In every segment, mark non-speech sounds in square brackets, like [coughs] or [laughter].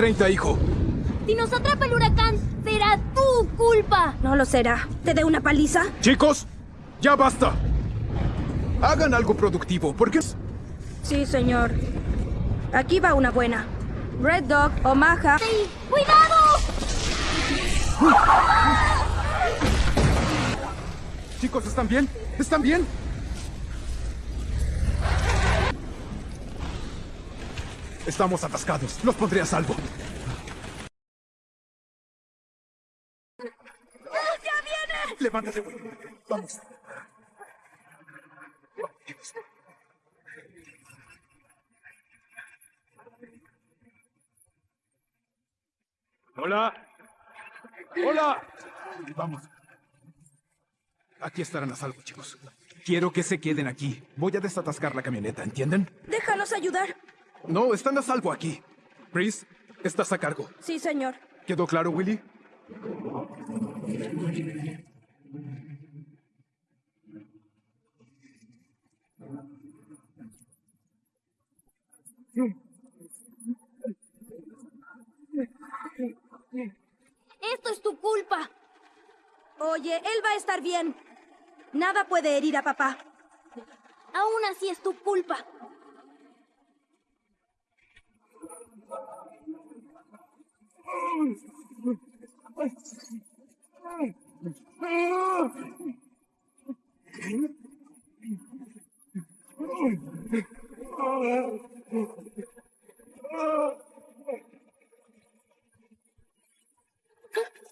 130, hijo. Si nos atrapa el huracán, será tu culpa. No lo será. ¿Te dé una paliza? Chicos, ya basta. Hagan algo productivo, porque... Sí, señor. Aquí va una buena. Red Dog, Omaha. ¡Sí! ¡Cuidado! Chicos, ¿están bien? ¿Están bien? Estamos atascados. Los pondré a salvo. ¡Ya viene! Levántate, güey. Vamos. Hola. Hola. Vamos. Aquí estarán a salvo, chicos. Quiero que se queden aquí. Voy a desatascar la camioneta, ¿entienden? Déjalos ayudar. No, están a salvo aquí. Chris, estás a cargo. Sí, señor. ¿Quedó claro, Willy? Esto es tu culpa. Oye, él va a estar bien. Nada puede herir a papá. Aún así es tu culpa.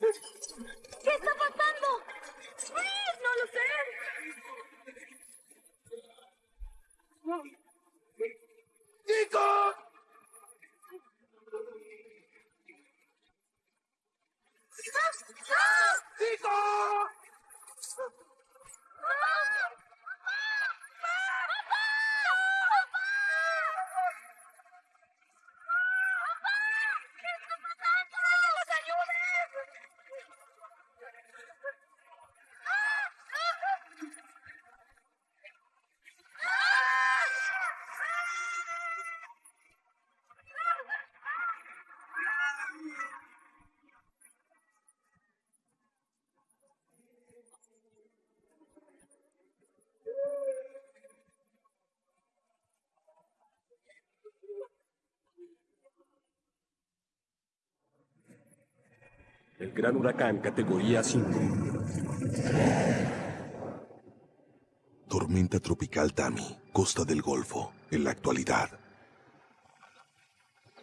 ¿Qué está pasando? ¡Please! ¡No lo sé! ¡Chicos! ¡Chicos! El gran huracán categoría 5. Tormenta tropical Tami, costa del Golfo, en la actualidad.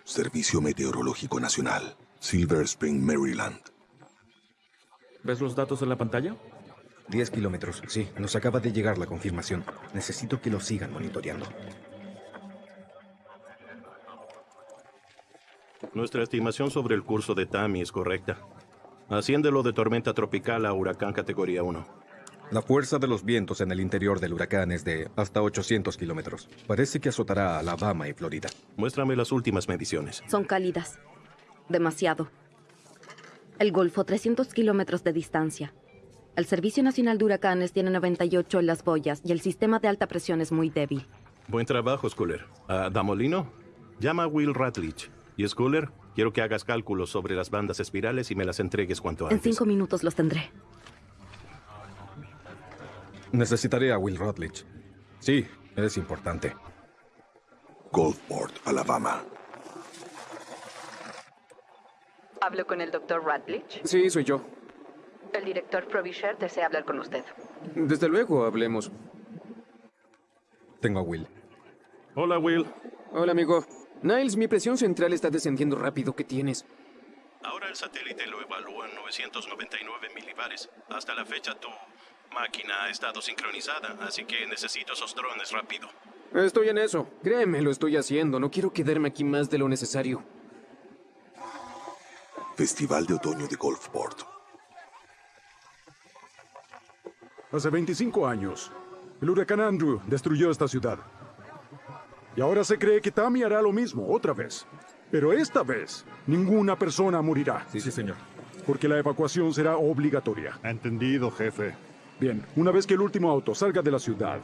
Servicio Meteorológico Nacional, Silver Spring, Maryland. ¿Ves los datos en la pantalla? 10 kilómetros, sí. Nos acaba de llegar la confirmación. Necesito que lo sigan monitoreando. Nuestra estimación sobre el curso de Tami es correcta. Asciéndelo de tormenta tropical a huracán categoría 1. La fuerza de los vientos en el interior del huracán es de hasta 800 kilómetros. Parece que azotará a Alabama y Florida. Muéstrame las últimas mediciones. Son cálidas. Demasiado. El Golfo, 300 kilómetros de distancia. El Servicio Nacional de Huracanes tiene 98 en las boyas y el sistema de alta presión es muy débil. Buen trabajo, Schuller. ¿A Damolino? Llama a Will Ratlich. Y Schuller, quiero que hagas cálculos sobre las bandas espirales y me las entregues cuanto En antes. cinco minutos los tendré. Necesitaré a Will Rutledge. Sí, es importante. Gulfport, Alabama. Hablo con el doctor Radlich. Sí, soy yo. El director Provisher desea hablar con usted. Desde luego, hablemos. Tengo a Will. Hola, Will. Hola, amigo. Niles, mi presión central está descendiendo rápido. ¿Qué tienes? Ahora el satélite lo evalúa en 999 milibares. Hasta la fecha tu máquina ha estado sincronizada, así que necesito esos drones rápido. Estoy en eso. Créeme, lo estoy haciendo. No quiero quedarme aquí más de lo necesario. Festival de Otoño de Gulfport. Hace 25 años, el huracán Andrew destruyó esta ciudad. Y ahora se cree que Tammy hará lo mismo otra vez. Pero esta vez, ninguna persona morirá. Sí, sí, señor. Porque la evacuación será obligatoria. Entendido, jefe. Bien, una vez que el último auto salga de la ciudad,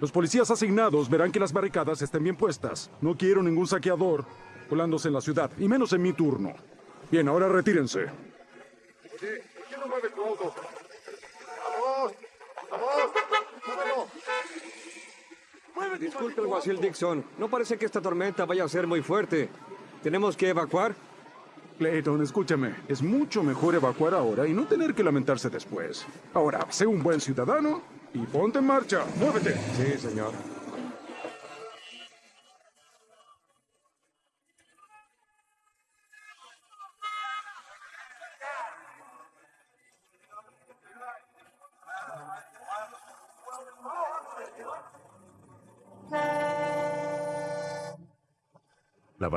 los policías asignados verán que las barricadas estén bien puestas. No quiero ningún saqueador colándose en la ciudad, y menos en mi turno. Bien, ahora retírense. Disculpe, alguacil Dixon. No parece que esta tormenta vaya a ser muy fuerte. ¿Tenemos que evacuar? Clayton, escúchame. Es mucho mejor evacuar ahora y no tener que lamentarse después. Ahora, sé un buen ciudadano y ponte en marcha. ¡Muévete! Sí, señor.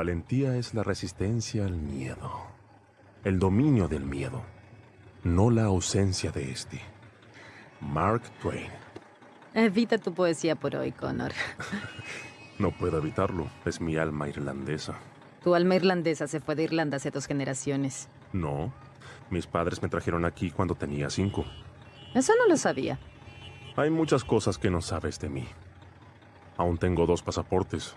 Valentía es la resistencia al miedo, el dominio del miedo, no la ausencia de este. Mark Twain. Evita tu poesía por hoy, Connor. [laughs] No puedo evitarlo, es mi alma irlandesa. Tu alma irlandesa se fue de Irlanda hace dos generaciones. No, mis padres me trajeron aquí cuando tenía cinco. Eso no lo sabía. Hay muchas cosas que no sabes de mí. Aún tengo dos pasaportes.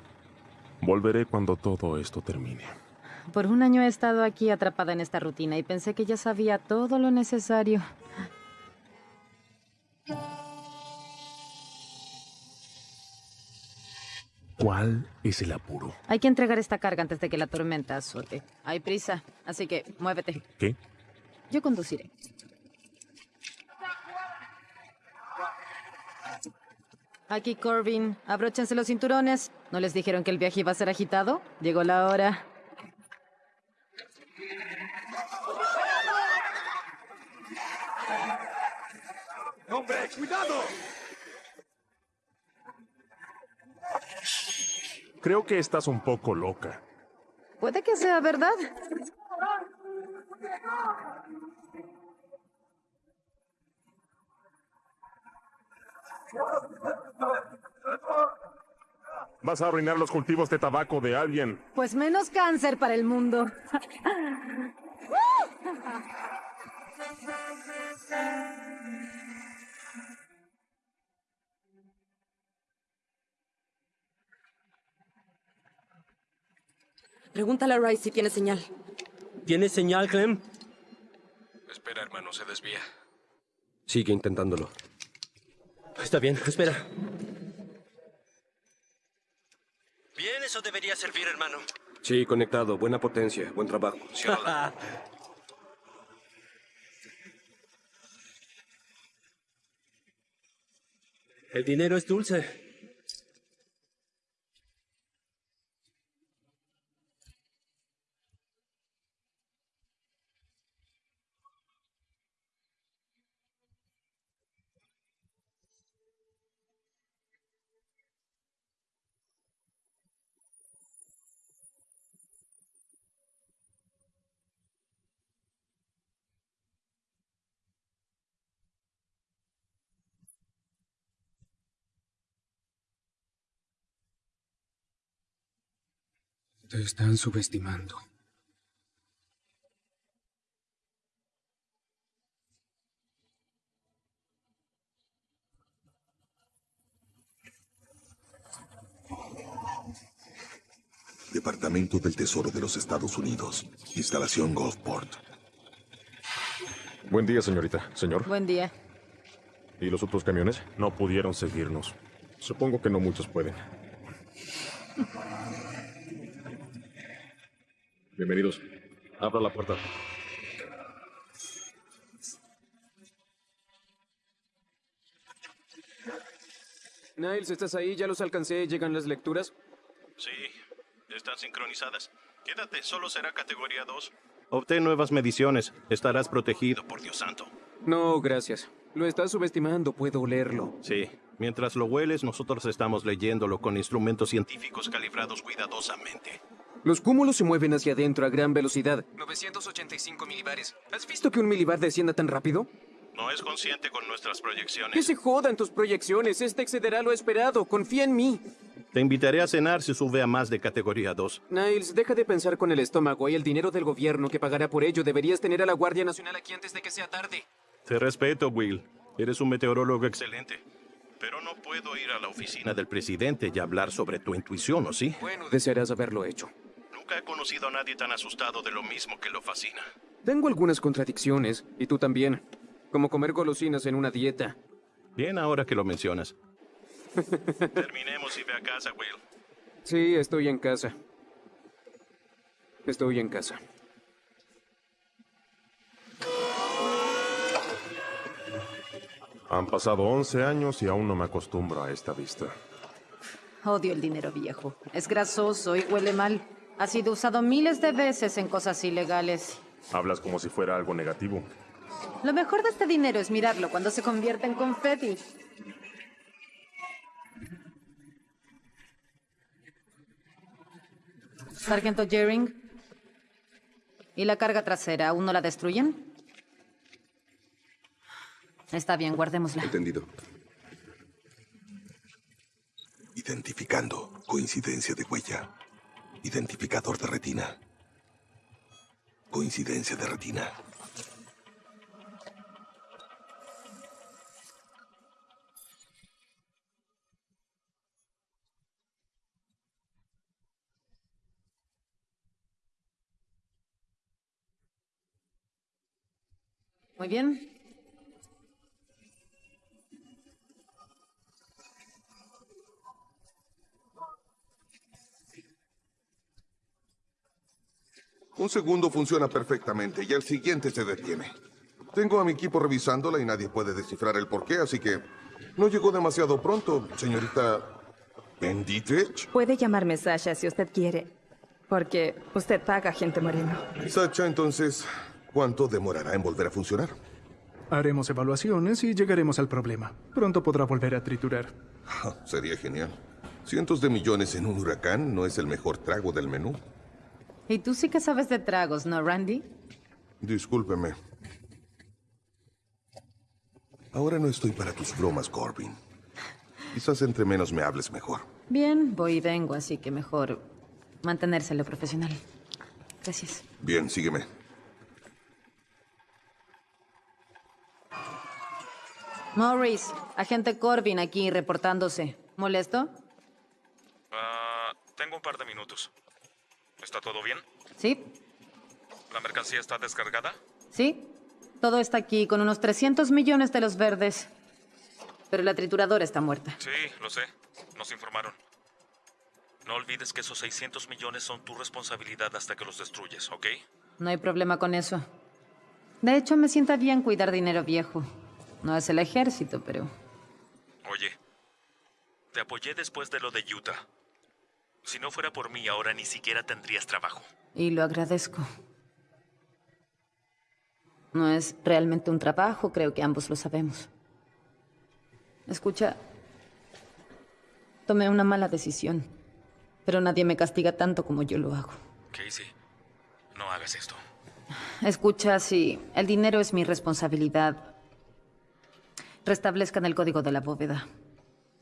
Volveré cuando todo esto termine. Por un año he estado aquí atrapada en esta rutina y pensé que ya sabía todo lo necesario. ¿Cuál es el apuro? Hay que entregar esta carga antes de que la tormenta azote. Hay prisa, así que muévete. ¿Qué? Yo conduciré. Aquí Corbin, abróchense los cinturones. ¿No les dijeron que el viaje iba a ser agitado? Llegó la hora. ¡Hombre, cuidado! Creo que estás un poco loca. Puede que sea verdad. Vas a arruinar los cultivos de tabaco de alguien. Pues menos cáncer para el mundo. Pregúntale a Rice si tiene señal. ¿Tienes señal, Clem? Espera, hermano, se desvía. Sigue intentándolo. Está bien, espera. Bien, eso debería servir, hermano. Sí, conectado. Buena potencia. Buen trabajo. [laughs] El dinero es dulce. Te están subestimando. Departamento del Tesoro de los Estados Unidos. Instalación Gulfport. Buen día, señorita. Señor. Buen día. ¿Y los otros camiones? No pudieron seguirnos. Supongo que no muchos pueden. Bienvenidos. Abra la puerta. Niles, ¿estás ahí? Ya los alcancé. ¿Llegan las lecturas? Sí, están sincronizadas. Quédate, solo será categoría 2. Obtén nuevas mediciones. Estarás protegido, por Dios santo. No, gracias. Lo estás subestimando, puedo olerlo. Sí, mientras lo hueles, nosotros estamos leyéndolo con instrumentos científicos calibrados cuidadosamente. Los cúmulos se mueven hacia adentro a gran velocidad. 985 milibares. ¿Has visto que un milibar descienda tan rápido? No es consciente con nuestras proyecciones. Que se jodan tus proyecciones. Este excederá lo esperado. Confía en mí. Te invitaré a cenar si sube a más de categoría 2. Niles, deja de pensar con el estómago y el dinero del gobierno que pagará por ello. Deberías tener a la Guardia Nacional aquí antes de que sea tarde. Te respeto, Will. Eres un meteorólogo excelente. Pero no puedo ir a la oficina del presidente y hablar sobre tu intuición, ¿o sí? Bueno, desearás haberlo hecho. Nunca he conocido a nadie tan asustado de lo mismo que lo fascina. Tengo algunas contradicciones, y tú también. Como comer golosinas en una dieta. Bien ahora que lo mencionas. Terminemos y ve a casa, Will. Sí, estoy en casa. Estoy en casa. Han pasado 11 años y aún no me acostumbro a esta vista. Odio el dinero viejo. Es grasoso y huele mal. Ha sido usado miles de veces en cosas ilegales. Hablas como si fuera algo negativo. Lo mejor de este dinero es mirarlo cuando se convierte en confeti. Sargento Jering. ¿Y la carga trasera? ¿Aún no la destruyen? Está bien, guardémosla. Entendido. Identificando. Coincidencia de huella. Identificador de retina. Coincidencia de retina. Muy bien. Un segundo funciona perfectamente y el siguiente se detiene. Tengo a mi equipo revisándola y nadie puede descifrar el porqué, así que no llegó demasiado pronto, señorita Benditich. Puede llamarme Sasha si usted quiere, porque usted paga gente moreno. Sacha, entonces, ¿cuánto demorará en volver a funcionar? Haremos evaluaciones y llegaremos al problema. Pronto podrá volver a triturar. [laughs] Sería genial. Cientos de millones en un huracán no es el mejor trago del menú. Y tú sí que sabes de tragos, ¿no, Randy? Discúlpeme. Ahora no estoy para tus bromas, Corbin. Quizás entre menos me hables mejor. Bien, voy y vengo, así que mejor mantenerse en lo profesional. Gracias. Bien, sígueme. Morris, agente Corbin aquí reportándose. ¿Molesto? Ah, tengo un par de minutos. ¿Está todo bien? Sí, ¿La mercancía está descargada? sí. Todo está aquí con unos 300 millones de los verdes. Pero la trituradora está muerta. Sí, lo sé. Nos informaron. No olvides que esos 600 millones son tu responsabilidad hasta que los destruyes, ¿ok? No hay problema con eso. De hecho, me sienta bien cuidar dinero viejo. No es el ejército, pero... Oye, te apoyé después de lo de Utah. Si no fuera por mí, ahora ni siquiera tendrías trabajo. Y lo agradezco. No es realmente un trabajo, creo que ambos lo sabemos. Escucha, tomé una mala decisión, pero nadie me castiga tanto como yo lo hago. Casey, no hagas esto. Escucha, si el dinero es mi responsabilidad, restablezcan el código de la bóveda.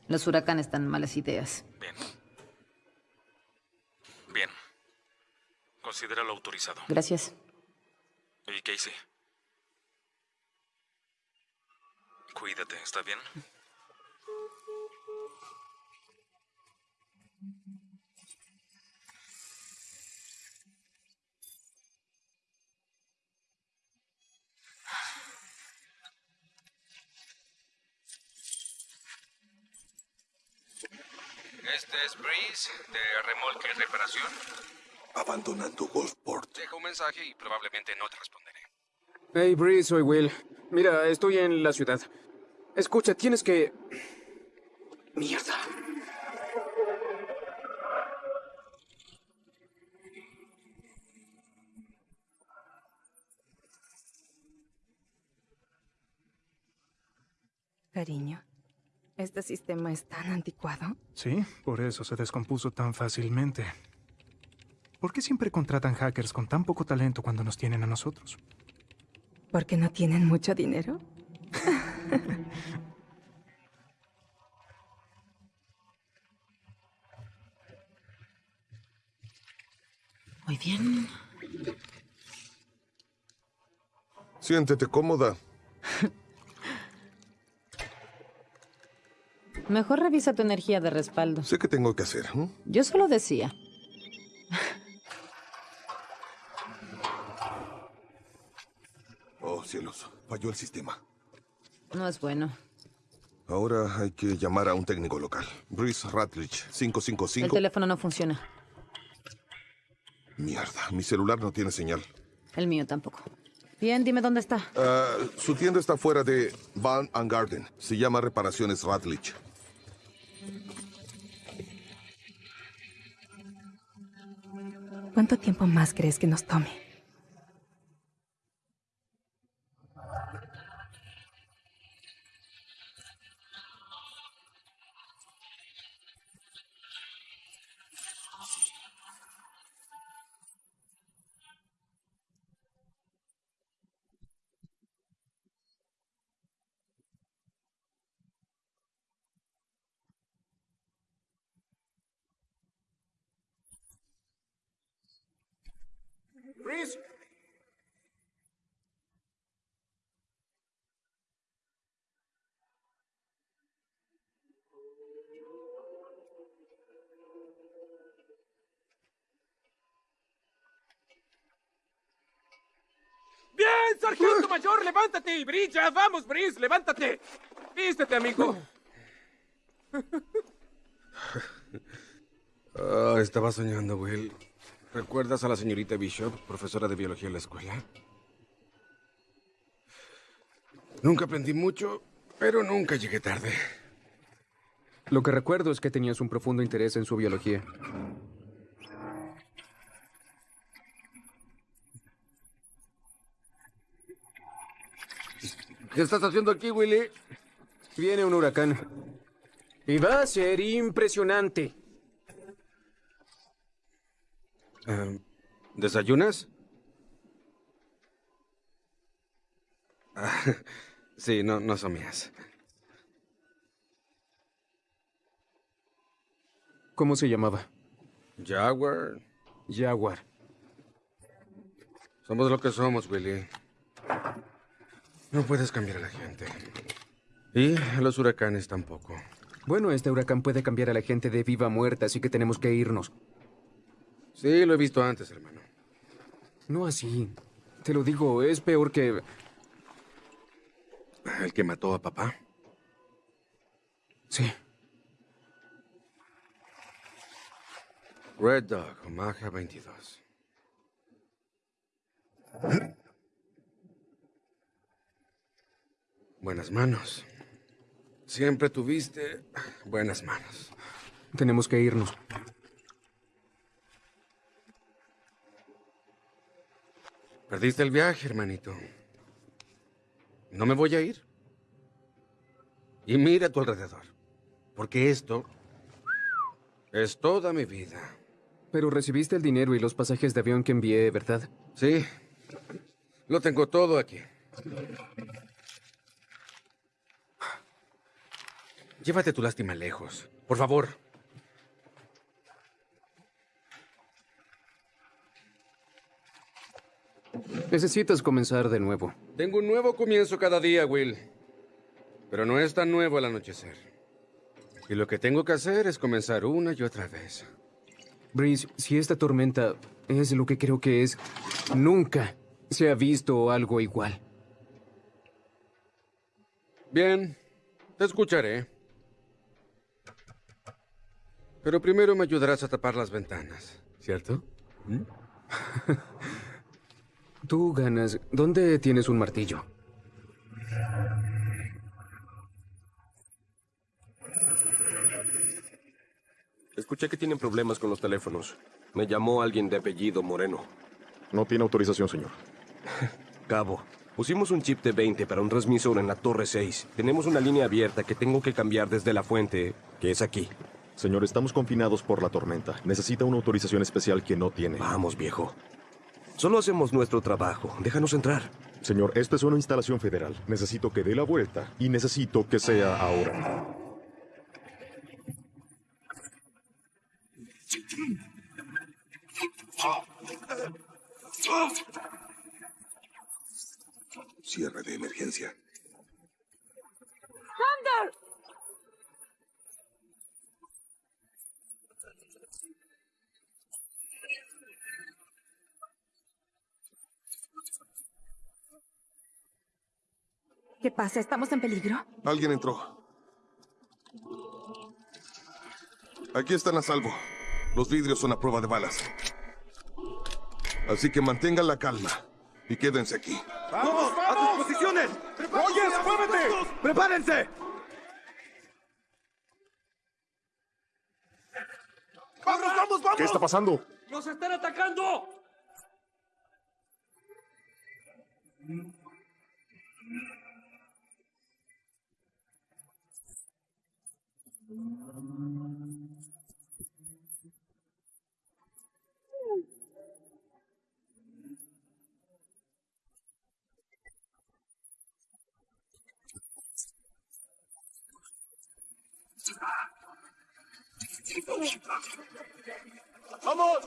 Los huracanes dan malas ideas. Bien. Considéralo autorizado. Gracias. Y Casey. Cuídate, ¿está bien? Este es Breeze, de remolque y reparación. Abandonando Gulfport. Dejo un mensaje y probablemente no te responderé. Hey, Bree, soy Will. Mira, estoy en la ciudad. Escucha, tienes que... Mierda. Cariño, ¿este sistema es tan anticuado? Sí, por eso se descompuso tan fácilmente. ¿Por qué siempre contratan hackers con tan poco talento cuando nos tienen a nosotros? ¿Porque no tienen mucho dinero? [laughs] Muy bien. Siéntete cómoda. Mejor revisa tu energía de respaldo. Sé qué tengo que hacer. ¿eh? Yo solo decía. Falló el sistema. No es bueno. Ahora hay que llamar a un técnico local. Bruce Ratledge, El 555. teléfono no funciona. Mierda, mi celular no tiene señal. El mío tampoco. Bien, dime dónde está. Ah, su tienda está fuera de Van and Garden. Se llama Reparaciones Ratledge. ¿Cuánto tiempo más crees que nos tome? Bien, sargento mayor, levántate y brilla. Vamos, Brice, levántate. Vístete, amigo. Ah, estaba soñando, Will. ¿Recuerdas a la señorita Bishop, profesora de biología en la escuela? Nunca aprendí mucho, pero nunca llegué tarde. Lo que recuerdo es que tenías un profundo interés en su biología. ¿Qué estás haciendo aquí, Willy? Viene un huracán. Y va a ser impresionante. ¿Desayunas? Ah, [laughs] sí, no, no son mías. ¿Cómo se llamaba? Jaguar. Jaguar. Somos lo que somos, Willy. No puedes cambiar a la gente. Y a los huracanes tampoco. Bueno, este huracán puede cambiar a la gente de viva muerte, así que tenemos que irnos. Sí, lo he visto antes, hermano. No así. Te lo digo, es peor que... ¿El que mató a papá? Sí. Red Dog, Omaha 22. Buenas manos. Siempre tuviste buenas manos. Tenemos que irnos. Perdiste el viaje, hermanito. No me voy a ir. Y mira a tu alrededor. Porque esto es toda mi vida. Pero recibiste el dinero y los pasajes de avión que envié, ¿verdad? Sí. Lo tengo todo aquí. Llévate tu lástima lejos. Por favor. Necesitas comenzar de nuevo. Tengo un nuevo comienzo cada día, Will. Pero no es tan nuevo al anochecer. Y lo que tengo que hacer es comenzar una y otra vez. Breeze, si esta tormenta es lo que creo que es, nunca se ha visto algo igual. Bien, te escucharé. Pero primero me ayudarás a tapar las ventanas, ¿cierto? ¿Mm? [laughs] Tú ganas. ¿Dónde tienes un martillo? Escuché que tienen problemas con los teléfonos. Me llamó alguien de apellido Moreno. No tiene autorización, señor. [laughs] Cabo, pusimos un chip de 20 para un transmisor en la torre 6. Tenemos una línea abierta que tengo que cambiar desde la fuente, que es aquí. Señor, estamos confinados por la tormenta. Necesita una autorización especial que no tiene. Vamos, viejo. Solo hacemos nuestro trabajo. Déjanos entrar. Señor, esto es una instalación federal. Necesito que dé la vuelta y necesito que sea ahora. Cierre de emergencia. ¡Thunder! ¿Qué pasa? ¿Estamos en peligro? Alguien entró. Aquí están a salvo. Los vidrios son a prueba de balas. Así que mantengan la calma y quédense aquí. ¡Vamos! ¡A sus posiciones! ¡Rogers, muévete! ¡Prepárense! ¡Vamos, vamos, vamos! ¿Qué está pasando? ¡Nos están atacando! ¡Vamos!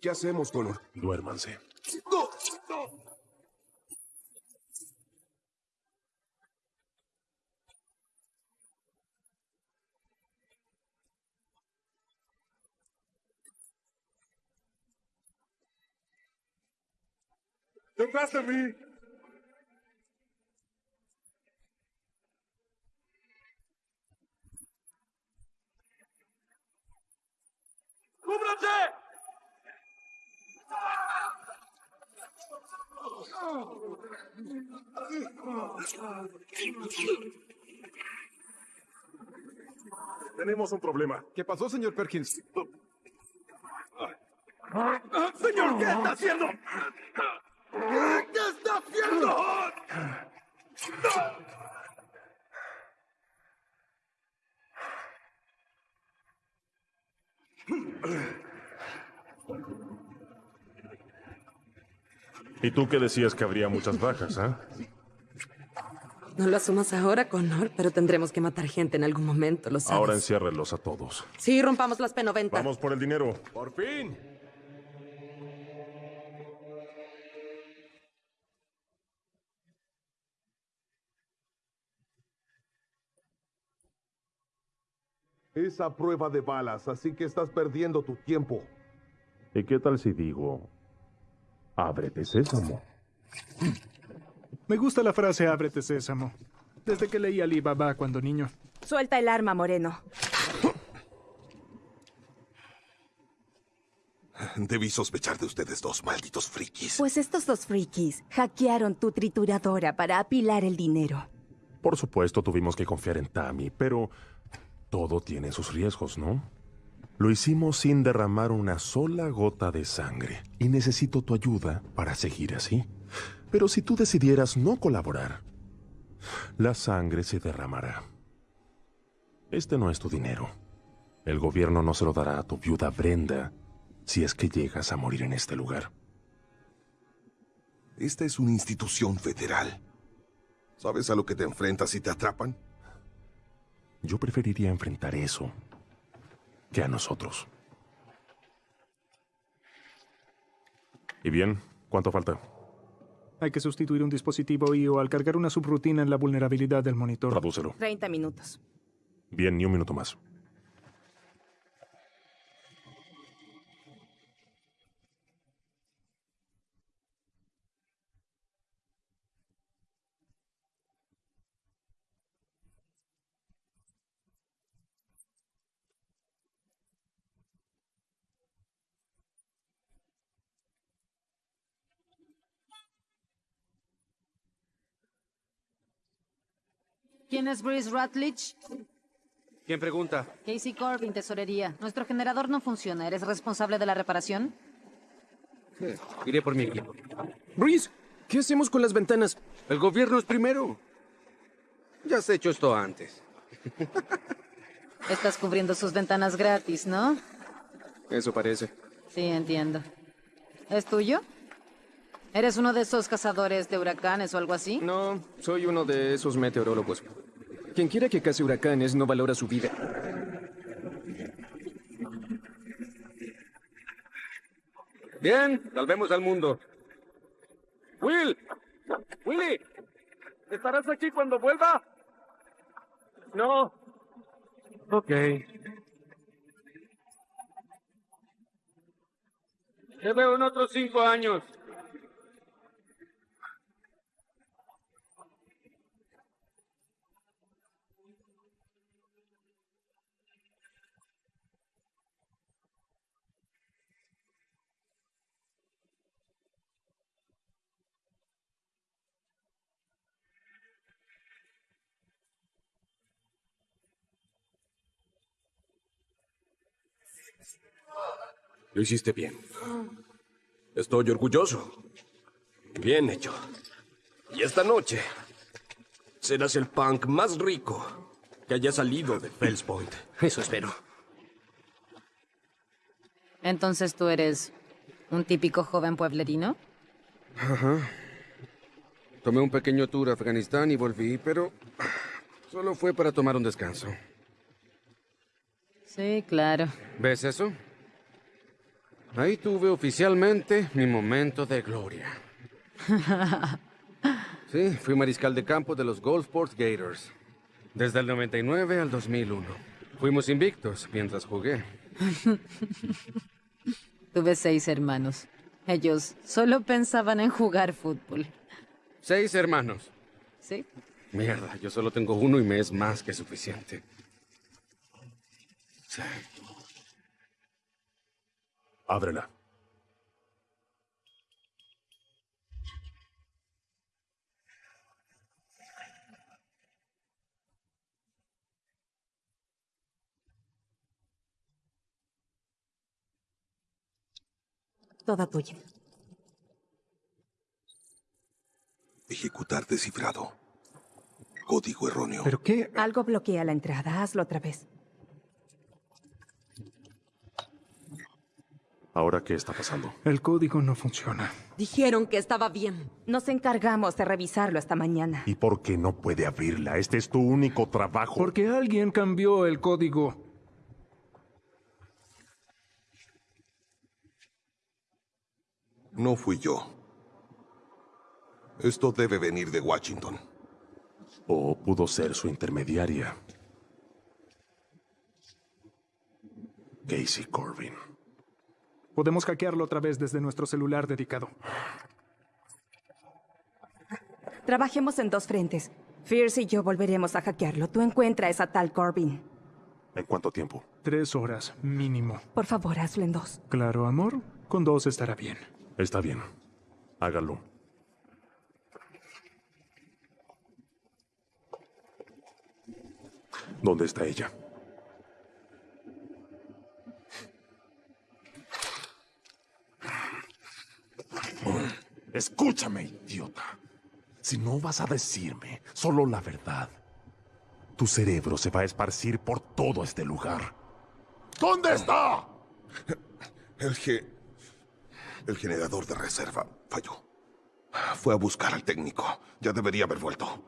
¿Qué hacemos, Connor? Duérmanse. ¡No! ¡No! ¡Detrás de mí! ¡Cúbranse! Tenemos un problema. ¿Qué pasó, señor Perkins? ¡Señor, qué está haciendo! ¿Qué está haciendo? ¿Y tú qué decías que habría muchas bajas, ah? No lo asumas ahora, Connor, pero tendremos que matar gente en algún momento, lo sabes. Ahora enciérrenlos a todos. Sí, rompamos las P90. Vamos por el dinero. ¡Por fin! Es a prueba de balas, así que estás perdiendo tu tiempo. ¿Y qué tal si digo, ábrete sésamo? Me gusta la frase ábrete sésamo. Desde que leí Ali Baba cuando niño. Suelta el arma, Moreno. Debí sospechar de ustedes dos, malditos frikis. Pues estos dos frikis hackearon tu trituradora para apilar el dinero. Por supuesto, tuvimos que confiar en Tammy, pero todo tiene sus riesgos, ¿no? Lo hicimos sin derramar una sola gota de sangre, y necesito tu ayuda para seguir así. Pero si tú decidieras no colaborar, la sangre se derramará. Este no es tu dinero. El gobierno no se lo dará a tu viuda Brenda si es que llegas a morir en este lugar. Esta es una institución federal. ¿Sabes a lo que te enfrentas si te atrapan? Yo preferiría enfrentar eso que a nosotros. ¿Y bien? ¿Cuánto falta? Hay que sustituir un dispositivo IO al cargar una subrutina en la vulnerabilidad del monitor. Tradúcelo. 30 minutos. Bien, ni un minuto más. ¿Quién es Bruce Rutledge? ¿Quién pregunta? Casey Corbin, tesorería. Nuestro generador no funciona. ¿Eres responsable de la reparación? Iré por mi equipo. Breeze, ¿qué hacemos con las ventanas? El gobierno es primero. Ya has hecho esto antes. [laughs] Estás cubriendo sus ventanas gratis, ¿no? Eso parece. Sí, entiendo. ¿Es tuyo? ¿Eres uno de esos cazadores de huracanes o algo así? No, soy uno de esos meteorólogos. Quien quiera que case huracanes no valora su vida. Bien, salvemos al mundo. Will, Willy, ¿estarás aquí cuando vuelva? No. Ok. Te veo en otros cinco años. Lo hiciste bien. Estoy orgulloso. Bien hecho. Y esta noche serás el punk más rico que haya salido de Fells Point. Eso espero. Entonces tú eres un típico joven pueblerino. Ajá. Tomé un pequeño tour a Afganistán y volví, pero solo fue para tomar un descanso. Sí, claro. ¿Ves eso? Ahí tuve oficialmente mi momento de gloria. [laughs] Sí, fui mariscal de campo de los Goldsport Gators. Desde el 99 al 2001. Fuimos invictos mientras jugué. [laughs] Tuve seis hermanos. Ellos solo pensaban en jugar fútbol. Seis hermanos. ¿Sí? Mierda, yo solo tengo uno y me es más que suficiente. Sí. Ábrela. Toda tuya. Ejecutar descifrado. Código erróneo. ¿Pero qué? Algo bloquea la entrada. Hazlo otra vez. ¿Ahora qué está pasando? El código no funciona. Dijeron que estaba bien. Nos encargamos de revisarlo esta mañana. ¿Y por qué no puede abrirla? Este es tu único trabajo. Porque alguien cambió el código. No fui yo. Esto debe venir de Washington. O pudo ser su intermediaria. Casey Corbin. Podemos hackearlo otra vez desde nuestro celular dedicado. Trabajemos en dos frentes. Fierce y yo volveremos a hackearlo. Tú encuentra a esa tal Corbin. ¿En cuánto tiempo? Tres horas, mínimo. Por favor, hazlo en dos. Claro, amor. Con dos estará bien. Está bien. Hágalo. ¿Dónde está ella? Escúchame, idiota. Si no vas a decirme solo la verdad, tu cerebro se va a esparcir por todo este lugar. ¿Dónde está? El. El generador de reserva falló. Fue a buscar al técnico. Ya debería haber vuelto.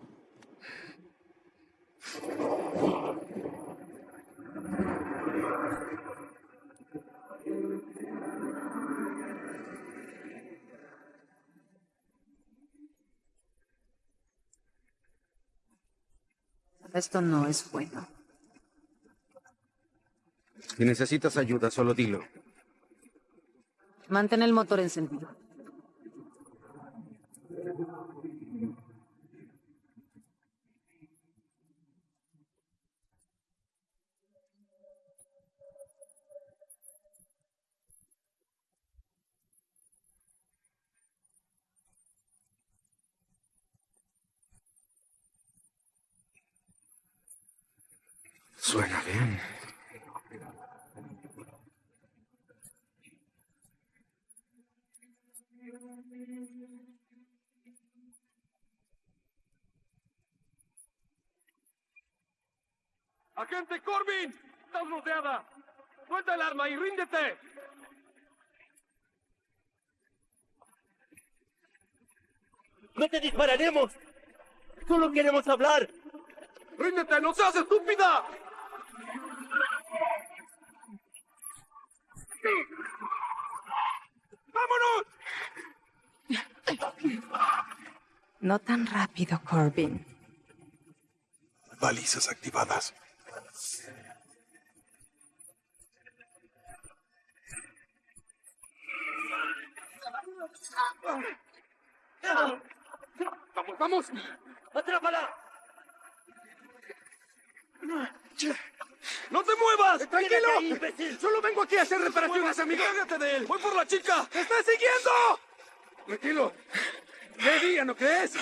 Esto no es bueno. Si necesitas ayuda, solo dilo. Mantén el motor encendido. Suena bien. ¡Agente Corbin! ¡Estás rodeada! ¡Suelta el arma y ríndete! ¡No te dispararemos! ¡Solo queremos hablar! ¡Ríndete! ¡No seas estúpida! ¡Vámonos! No tan rápido, Corbin. Balizas activadas. ¡Vamos, vamos! ¡Atrápala! ¡No te muevas! ¡Tranquilo! Ahí! ¡Solo vengo aquí a hacer reparaciones, amigo! ¡Cállate de él! ¡Voy por la chica! ¡Te está siguiendo! Tranquilo. ¿Qué día, no crees?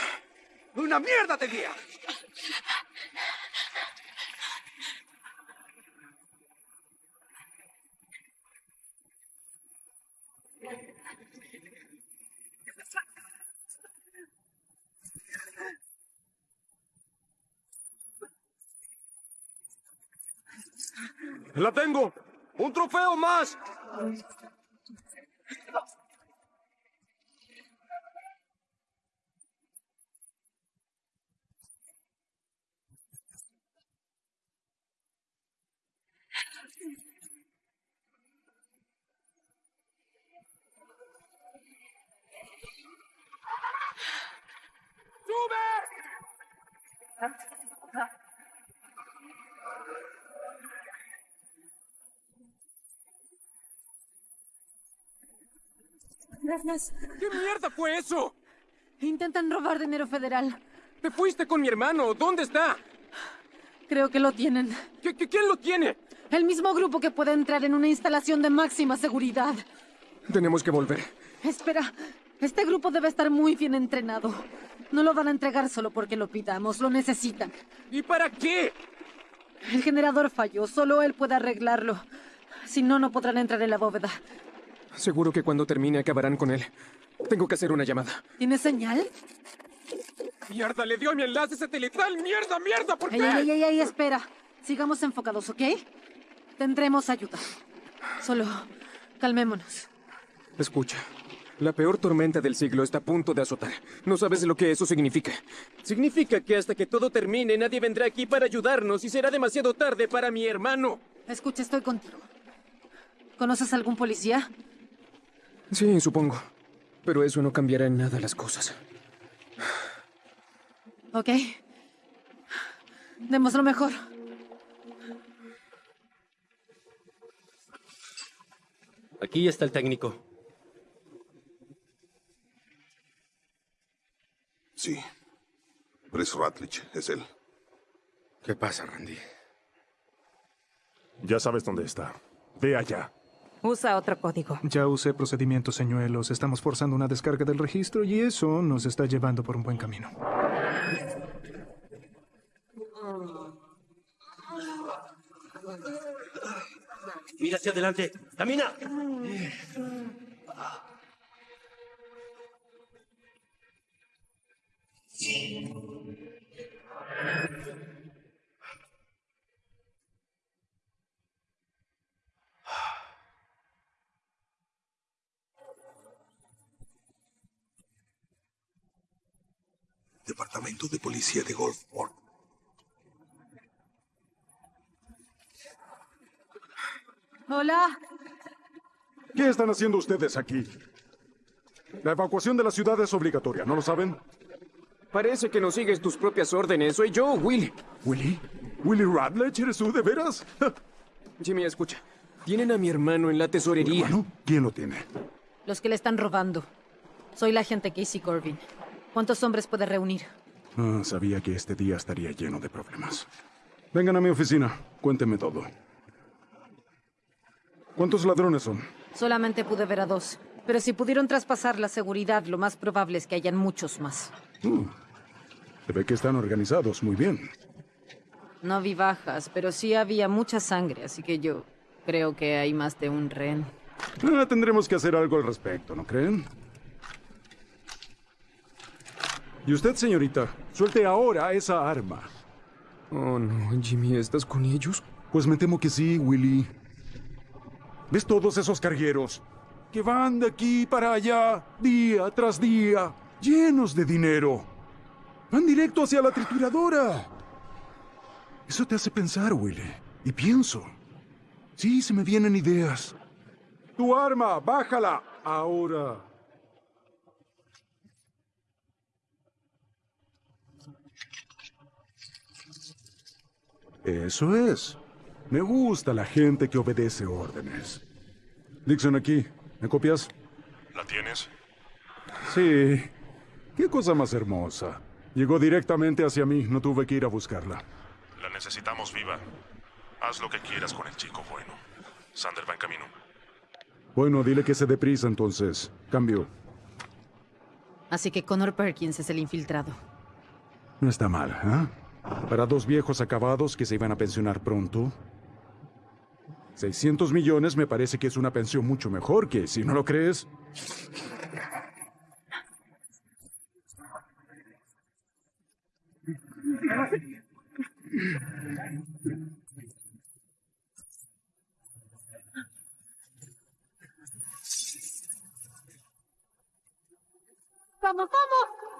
¡Una mierda de día! ¡La tengo! ¡Un trofeo más! ¿Qué mierda fue eso? Intentan robar dinero federal. Te fuiste con mi hermano. ¿Dónde está? Creo que lo tienen. ¿Qué, qué- quién lo tiene? El mismo grupo que puede entrar en una instalación de máxima seguridad. Tenemos que volver. Espera, este grupo debe estar muy bien entrenado. No lo van a entregar solo porque lo pidamos, lo necesitan. ¿Y para qué? El generador falló, solo él puede arreglarlo. Si no, no podrán entrar en la bóveda. Seguro que cuando termine acabarán con él. Tengo que hacer una llamada. ¿Tienes señal? ¡Mierda! ¡Le dio mi enlace satelital! ¡Mierda, mierda! ¿Por qué? Ey, ey, ey, espera. Sigamos enfocados, ¿ok? Tendremos ayuda. Solo calmémonos. Escucha. La peor tormenta del siglo está a punto de azotar. No sabes lo que eso significa. Significa que hasta que todo termine nadie vendrá aquí para ayudarnos y será demasiado tarde para mi hermano. Escucha, estoy contigo. ¿Conoces algún policía? Sí, supongo. Pero eso no cambiará en nada las cosas. ¿Ok? Demos lo mejor. Aquí está el técnico. Sí. Chris Ratlich, es él. ¿Qué pasa, Randy? Ya sabes dónde está. Ve allá. Usa otro código. Ya usé procedimientos señuelos. Estamos forzando una descarga del registro y eso nos está llevando por un buen camino. Mira hacia adelante. ¡Camina! Departamento de Policía de Gulfport. Hola. ¿Qué están haciendo ustedes aquí? La evacuación de la ciudad es obligatoria, ¿no lo saben? Parece que no sigues tus propias órdenes. Soy yo, Willy. ¿Willy? ¿Willy Radlech eres tú, de veras? [laughs] Jimmy, escucha. Tienen a mi hermano en la tesorería. ¿Quién lo tiene? Los que le están robando. Soy la agente Casey Corbin. ¿Cuántos hombres puede reunir? Ah, sabía que este día estaría lleno de problemas. Vengan a mi oficina, cuéntenme todo. ¿Cuántos ladrones son? Solamente pude ver a dos. Pero si pudieron traspasar la seguridad, lo más probable es que hayan muchos más. Uh, se ve que están organizados muy bien. No vi bajas, pero sí había mucha sangre, así que yo creo que hay más de un rehén. Ah, tendremos que hacer algo al respecto, ¿no creen? Y usted, señorita, suelte ahora esa arma. Oh, no, Jimmy, ¿estás con ellos? Pues me temo que sí, Willy. ¿Ves todos esos cargueros? Que van de aquí para allá, día tras día, llenos de dinero. Van directo hacia la trituradora. Eso te hace pensar, Willy. Y pienso. Sí, se me vienen ideas. Tu arma, bájala. Ahora. Eso es. Me gusta la gente que obedece órdenes. Dixon aquí. ¿Me copias? ¿La tienes? Sí. Qué cosa más hermosa. Llegó directamente hacia mí. No tuve que ir a buscarla. La necesitamos viva. Haz lo que quieras con el chico bueno. Sander va en camino. Bueno, dile que se deprisa entonces. Cambio. Así que Connor Perkins es el infiltrado. No está mal, ¿eh? Para dos viejos acabados que se iban a pensionar pronto. 600 millones me parece que es una pensión mucho mejor que, si no lo crees, ¡Vamos, vamos!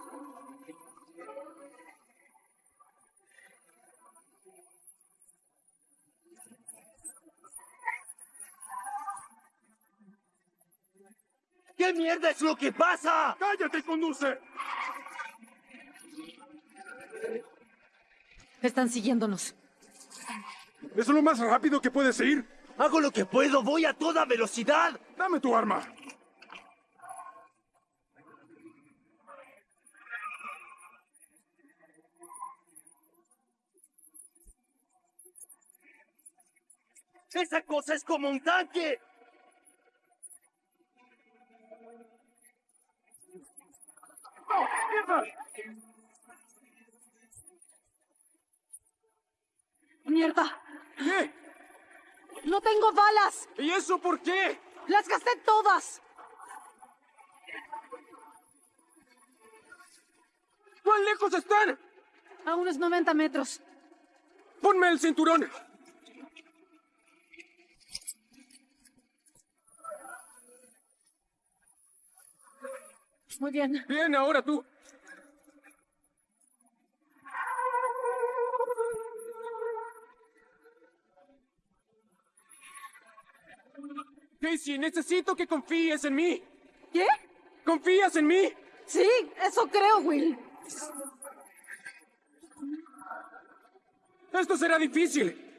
¿Qué mierda es lo que pasa? ¡Cállate y conduce! Están siguiéndonos. ¿Es lo más rápido que puedes ir? Hago lo que puedo, voy a toda velocidad. Dame tu arma. ¡Esa cosa es como un tanque! Mierda! ¿Qué? ¡No tengo balas! ¿Y eso por qué? ¡Las gasté todas! ¿Cuán lejos están? A unos 90 metros. ¡Ponme el cinturón! Muy bien. Bien, ahora tú. Casey, necesito que confíes en mí. ¿Qué? ¿Confías en mí? Sí, eso creo, Will. Esto será difícil.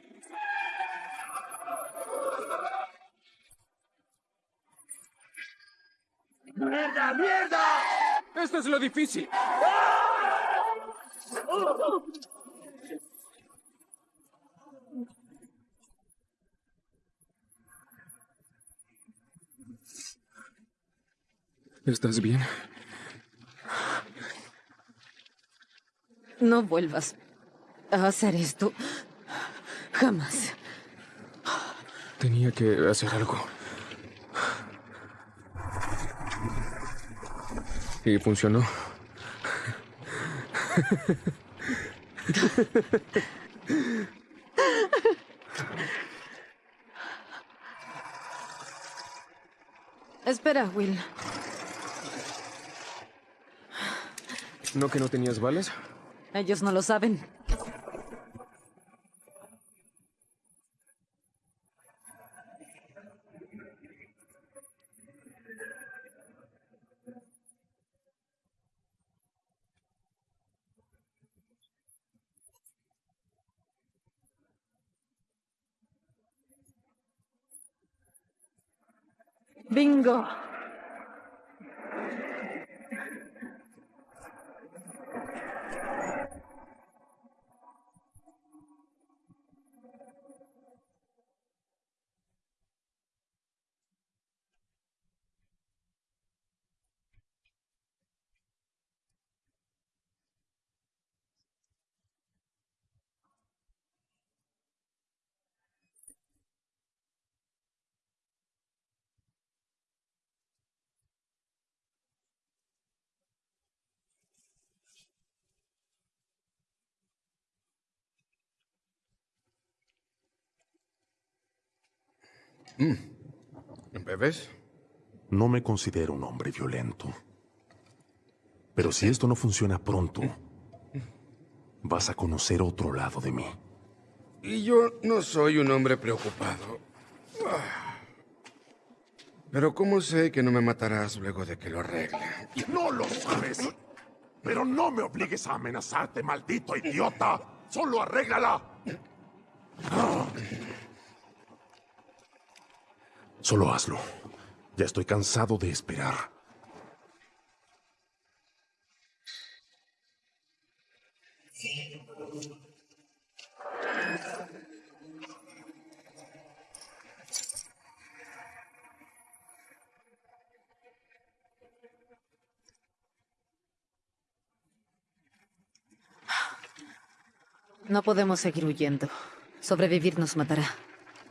¡Mierda, mierda! Esto es lo difícil. ¿Estás bien? No vuelvas a hacer esto. Jamás. Tenía que hacer algo. Y funcionó. Espera, Will. ¿No que no tenías balas? Ellos no lo saben. Bingo. ¿Bebes? No me considero un hombre violento. Pero si esto no funciona pronto, vas a conocer otro lado de mí. Y yo no soy un hombre preocupado. Pero ¿cómo sé que no me matarás luego de que lo arregle? No lo sabes. Pero no me obligues a amenazarte, maldito idiota. Solo arréglala. Solo hazlo. Ya estoy cansado de esperar. No podemos seguir huyendo. Sobrevivir nos matará.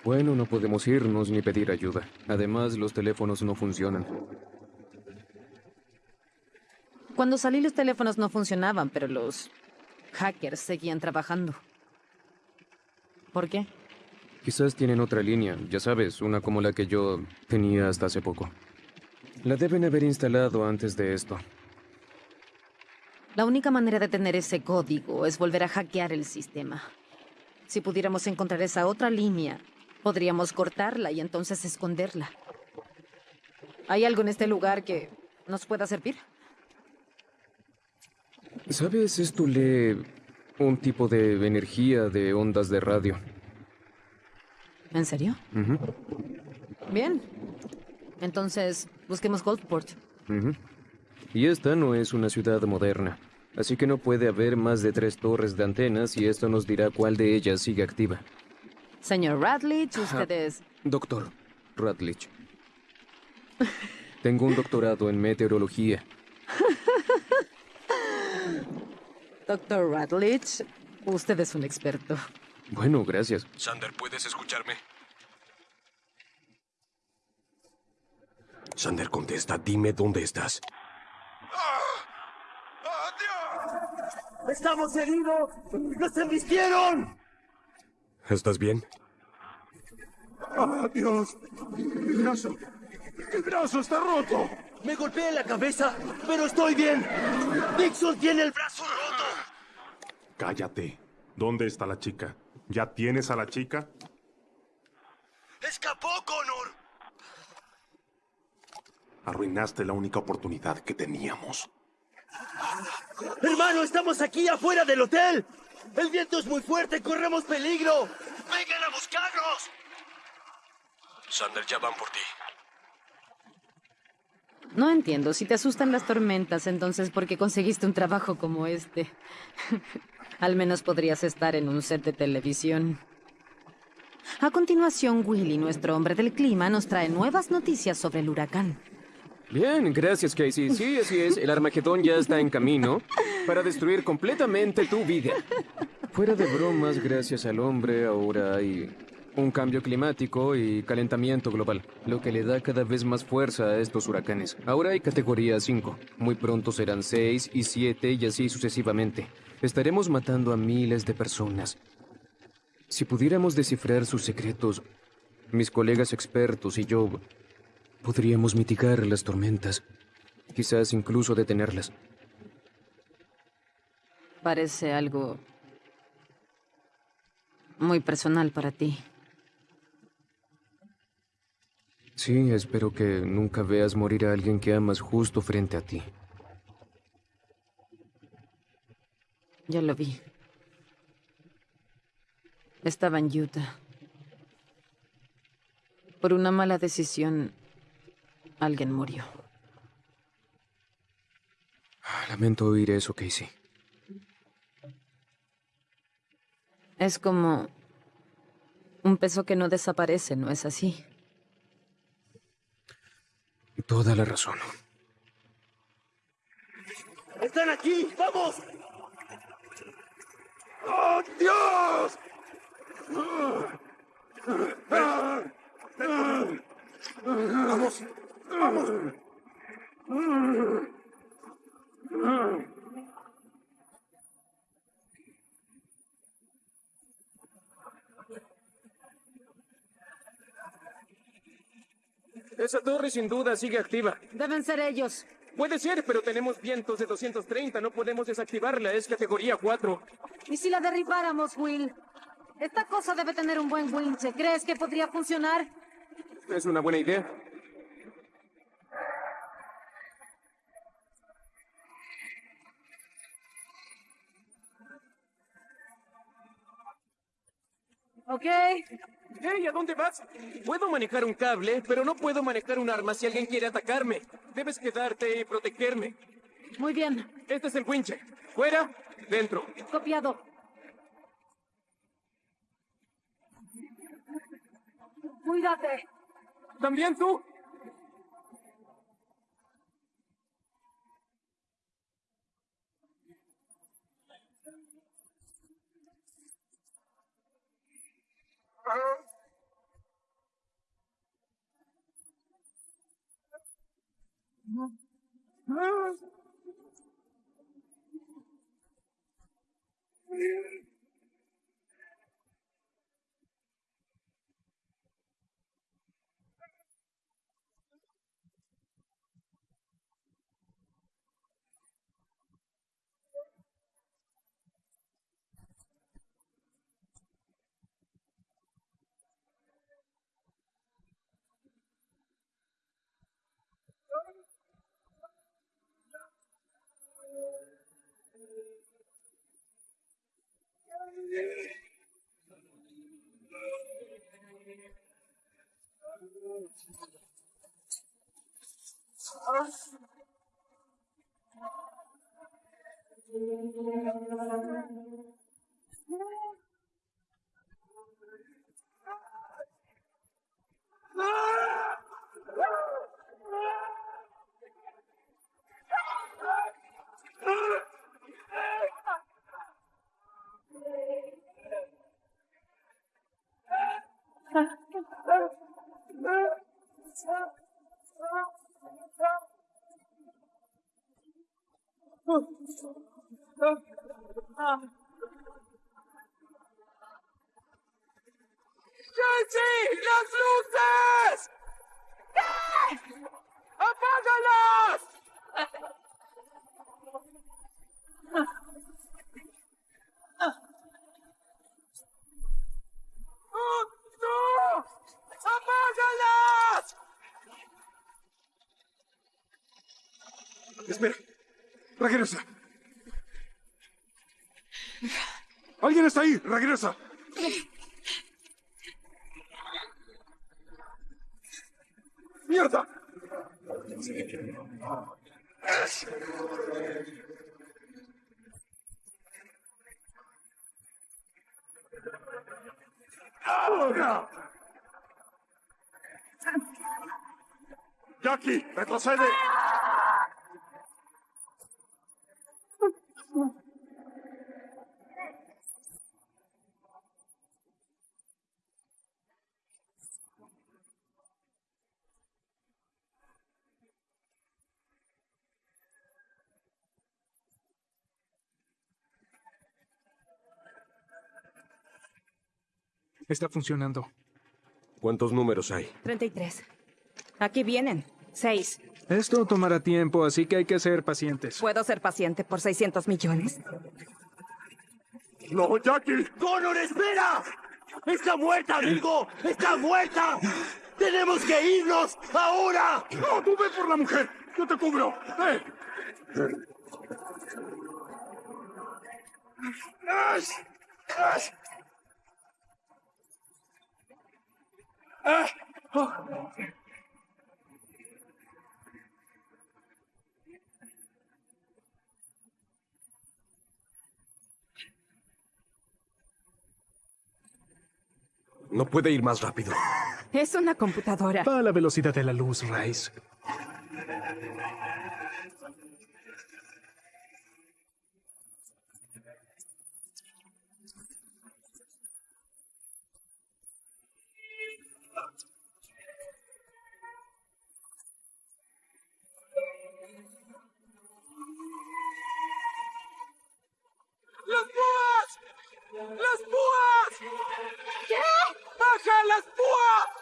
Bueno, no podemos irnos ni pedir ayuda. Además, los teléfonos no funcionan. Cuando salí los teléfonos no funcionaban, pero los hackers seguían trabajando. ¿Por qué? Quizás tienen otra línea, ya sabes, una como la que yo tenía hasta hace poco. La deben haber instalado antes de esto. La única manera de tener ese código es volver a hackear el sistema. Si pudiéramos encontrar esa otra línea, podríamos cortarla y entonces esconderla. ¿Hay algo en este lugar que nos pueda servir? ¿Sabes? Esto lee un tipo de energía de ondas de radio. ¿En serio? Bien. Entonces, busquemos Goldport. Y esta no es una ciudad moderna, así que no puede haber más de tres torres de antenas y esto nos dirá cuál de ellas sigue activa. Señor Radlich, ustedes... Doctor Radlich. Tengo un doctorado en meteorología. [laughs] Doctor Radlich, usted es un experto. Bueno, gracias. Sander, ¿puedes escucharme? Sander, contesta. Dime dónde estás. ¡Estamos heridos! ¡Nos embistieron! ¿Estás bien? ¡Ah, Dios! ¡Mi brazo! ¡Mi brazo está roto! Me golpeé en la cabeza, pero estoy bien. Dixon tiene el brazo roto. Cállate. ¿Dónde está la chica? ¿Ya tienes a la chica? ¡Escapó, Connor! Arruinaste la única oportunidad que teníamos. Hermano, estamos aquí afuera del hotel. El viento es muy fuerte, corremos peligro. ¡Vengan a buscarnos! Sander, ya van por ti. No entiendo. Si te asustan las tormentas, entonces ¿por qué conseguiste un trabajo como este? [laughs] Al menos podrías estar en un set de televisión. A continuación, Willy, nuestro hombre del clima, nos trae nuevas noticias sobre el huracán. Bien, gracias, Casey. Sí, así es. El Armagedón ya está en camino para destruir completamente tu vida. Fuera de bromas, gracias al hombre, ahora hay un cambio climático y calentamiento global, lo que le da cada vez más fuerza a estos huracanes. Ahora hay categoría 5. Muy pronto serán 6 y 7 y así sucesivamente. Estaremos matando a miles de personas. Si pudiéramos descifrar sus secretos, mis colegas expertos y yo podríamos mitigar las tormentas, quizás incluso detenerlas. Parece algo muy personal para ti. Sí, espero que nunca veas morir a alguien que amas justo frente a ti. Ya lo vi. Estaba en Utah. Por una mala decisión, alguien murió. Lamento oír eso, Casey. Es como un peso que no desaparece, ¿no es así? Toda la razón. ¡Están aquí! ¡Vamos! ¡Oh, Dios! ¡Vamos! ¡Vamos! Esa torre sin duda sigue activa. Deben ser ellos. Puede ser, pero tenemos vientos de 230. No podemos desactivarla. Es categoría 4. ¿Y si la derribáramos, Will? Esta cosa debe tener un buen winche. ¿Crees que podría funcionar? Es una buena idea. Ok. Hey, ¿a dónde vas? Puedo manejar un cable, pero no puedo manejar un arma si alguien quiere atacarme. Debes quedarte y protegerme. Muy bien. Este es el winche. Fuera, dentro. Copiado. Cuídate. ¿También tú? earth. Ah! ¡Jesse! ¡Las luces! ¿Qué? ¡Apágalas! ¡Oh, no! ¡Apágalas! Espera. Regresa. ¿Alguien está ahí? Regresa. ¡Mierda! ¡Ahora! ¡Jackie! ¡Retrocede! Está funcionando. ¿Cuántos números hay? 33. Aquí vienen. Seis. Esto tomará tiempo, así que hay que ser pacientes. ¿Puedo ser paciente por 600 millones? ¡No, Jackie! ¡Connor, espera! ¡Está muerta, amigo! ¡Está muerta! ¡Tenemos que irnos ahora! ¡No, tú ve por la mujer! ¡Yo te cubro! ¡Eh! ¡Ash! ¡Ash! ¡Ah! Oh. No puede ir más rápido. Es una computadora. Va a la velocidad de la luz, Rice. ¡Las púas! ¿Qué? ¡Baja las púas!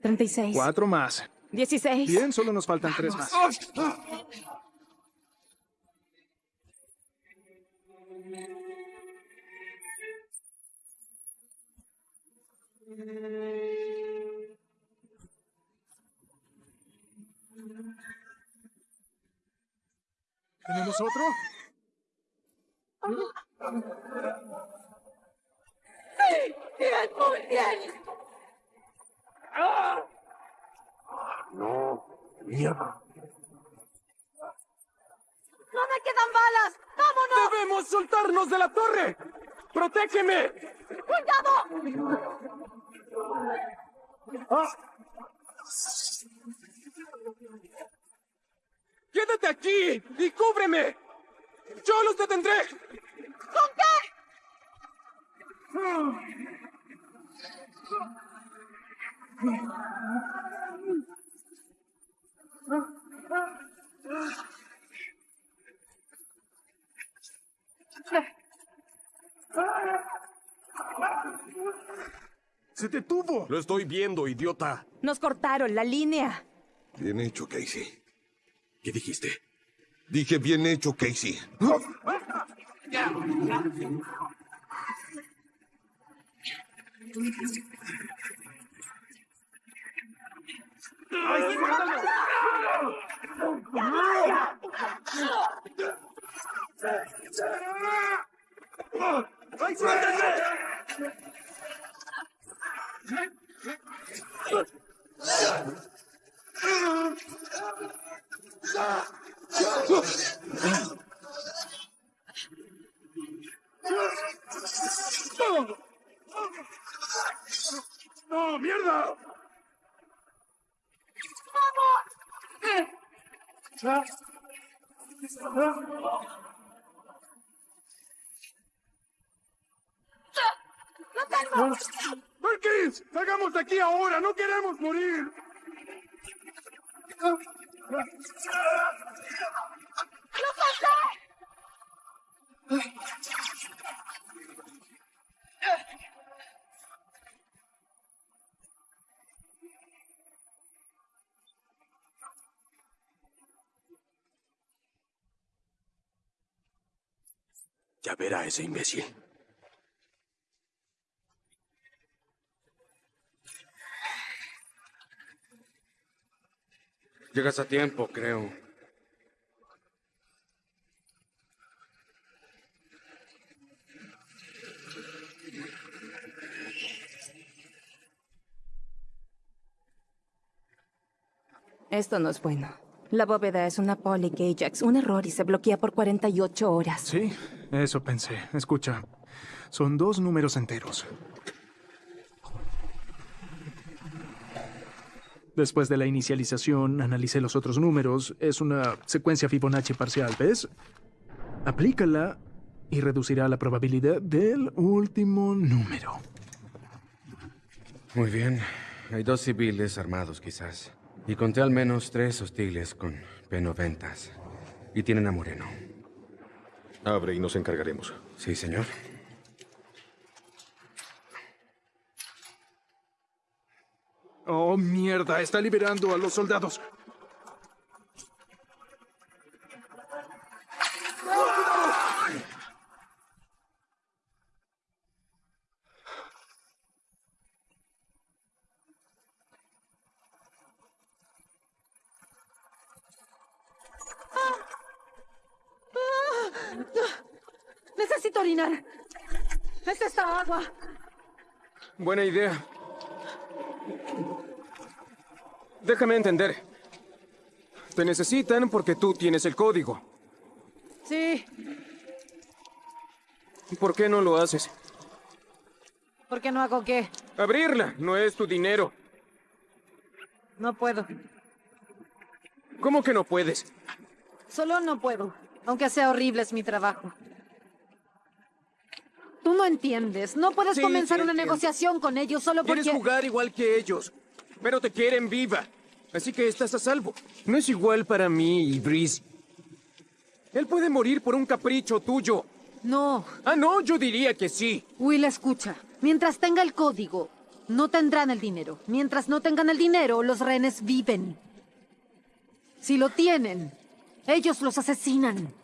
Treinta y seis. Cuatro más. Dieciséis. Bien, solo nos faltan tres más. ¿Tenemos otro? ¡Sí! ¡Bien, muy bien! ¡Ah! No. Mierda. ¡No me quedan balas! ¡Vámonos! ¡Debemos soltarnos de la torre! ¡Protégeme! ¡Cuidado! ¡Quédate aquí y cúbreme! ¡Yo los detendré! ¿Con qué? ¡Se detuvo! Lo estoy viendo, idiota. Nos cortaron la línea. Bien hecho, Casey. ¿Qué dijiste? Dije bien hecho, Casey. ¡No, mierda! ¡Perkins! ¡Salgamos de aquí ahora! ¡No queremos morir! Ya verá ese imbécil. Llegas a tiempo, creo. Esto no es bueno. La bóveda es una Poly Ajax, un error y se bloquea por 48 horas. Sí, eso pensé. Escucha, son dos números enteros. Después de la inicialización, analicé los otros números. Es una secuencia Fibonacci parcial, ¿ves? Aplícala y reducirá la probabilidad del último número. Muy bien. Hay dos civiles armados, quizás. Y conté al menos tres hostiles con P90. Y tienen a Moreno. Abre y nos encargaremos. Sí, señor. Oh, mierda, está liberando a los soldados. Necesito orinar. Es esta agua. Buena idea. Déjame entender. Te necesitan porque tú tienes el código. Sí, ¿Por qué no lo haces? ¿por qué no hago qué? Abrirla, no es tu dinero. No puedo. ¿Cómo que no puedes? Solo no puedo. Aunque sea horrible, es mi trabajo. Tú no entiendes. No puedes Sí, comenzar sí una entiendo. negociación con ellos solo porque... Quieres jugar igual que ellos, pero te quieren viva. Así que estás a salvo. No es igual para mí y Breeze. Él puede morir por un capricho tuyo. No. Ah, no, yo diría que sí. Will, escucha. Mientras tenga el código, no tendrán el dinero. Mientras no tengan el dinero, los rehenes viven. Si lo tienen, ellos los asesinan.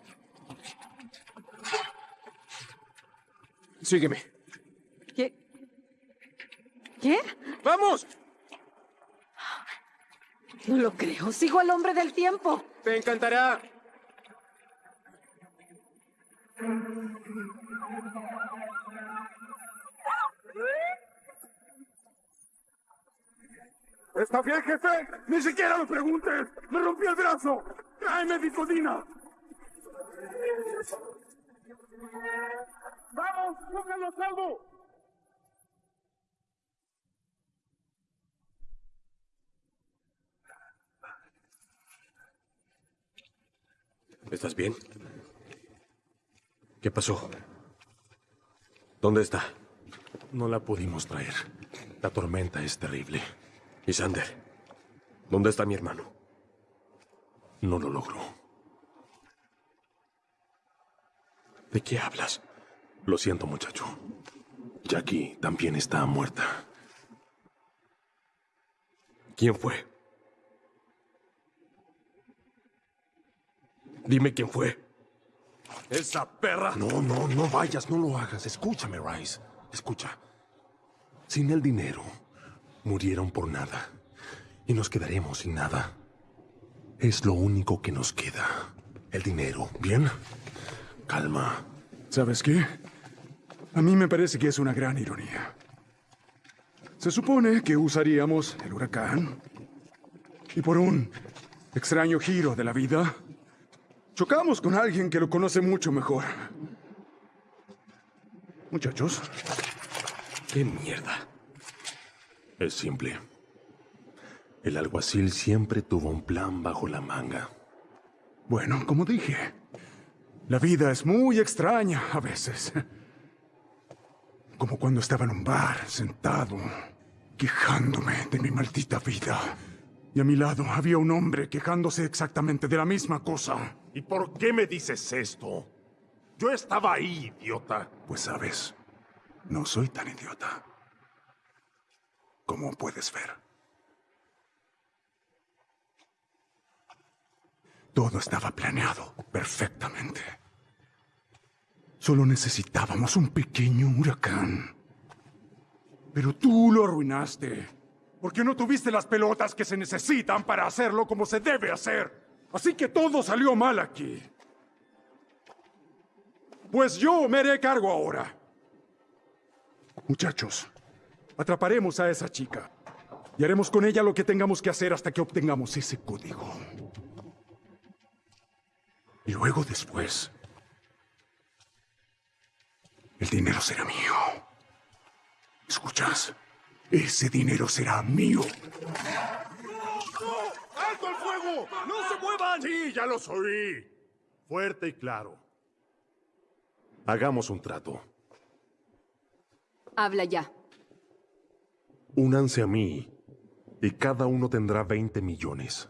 Sígueme. ¿Qué? ¿Qué? ¡Vamos! No lo creo. Sigo al hombre del tiempo. Te encantará. ¿Está bien, jefe? Ni siquiera lo preguntes. Me rompí el brazo. Tráeme Vicodina. ¡Vamos! ¡Pónganlo a salvo! ¿Estás bien? ¿Qué pasó? ¿Dónde está? No la pudimos traer. La tormenta es terrible. ¿Y Sander? ¿Dónde está mi hermano? No lo logró. ¿De qué hablas? Lo siento, muchacho. Jackie también está muerta. ¿Quién fue? Dime quién fue. ¡Esa perra! No, no, no vayas, no lo hagas. Escúchame, Rice. Escucha. Sin el dinero, murieron por nada. Y nos quedaremos sin nada. Es lo único que nos queda. El dinero, ¿bien? Calma. ¿Sabes qué? A mí me parece que es una gran ironía. Se supone que usaríamos el huracán y por un extraño giro de la vida, chocamos con alguien que lo conoce mucho mejor. Muchachos. ¿Qué mierda? Es simple. El alguacil siempre tuvo un plan bajo la manga. Bueno, como dije, la vida es muy extraña a veces. Como cuando estaba en un bar, sentado, quejándome de mi maldita vida. Y a mi lado había un hombre quejándose exactamente de la misma cosa. ¿Y por qué me dices esto? Yo estaba ahí, idiota. Pues sabes, no soy tan idiota. Como puedes ver. Todo estaba planeado perfectamente. Solo necesitábamos un pequeño huracán. Pero tú lo arruinaste. Porque no tuviste las pelotas que se necesitan para hacerlo como se debe hacer. Así que todo salió mal aquí. Pues yo me haré cargo ahora. Muchachos, atraparemos a esa chica. Y haremos con ella lo que tengamos que hacer hasta que obtengamos ese código. Y luego después, el dinero será mío. ¿Escuchas? Ese dinero será mío. ¡Alto el fuego! ¡No se muevan! Sí, ya los oí. Fuerte y claro. Hagamos un trato. Habla ya. Únanse a mí y cada uno tendrá 20 millones.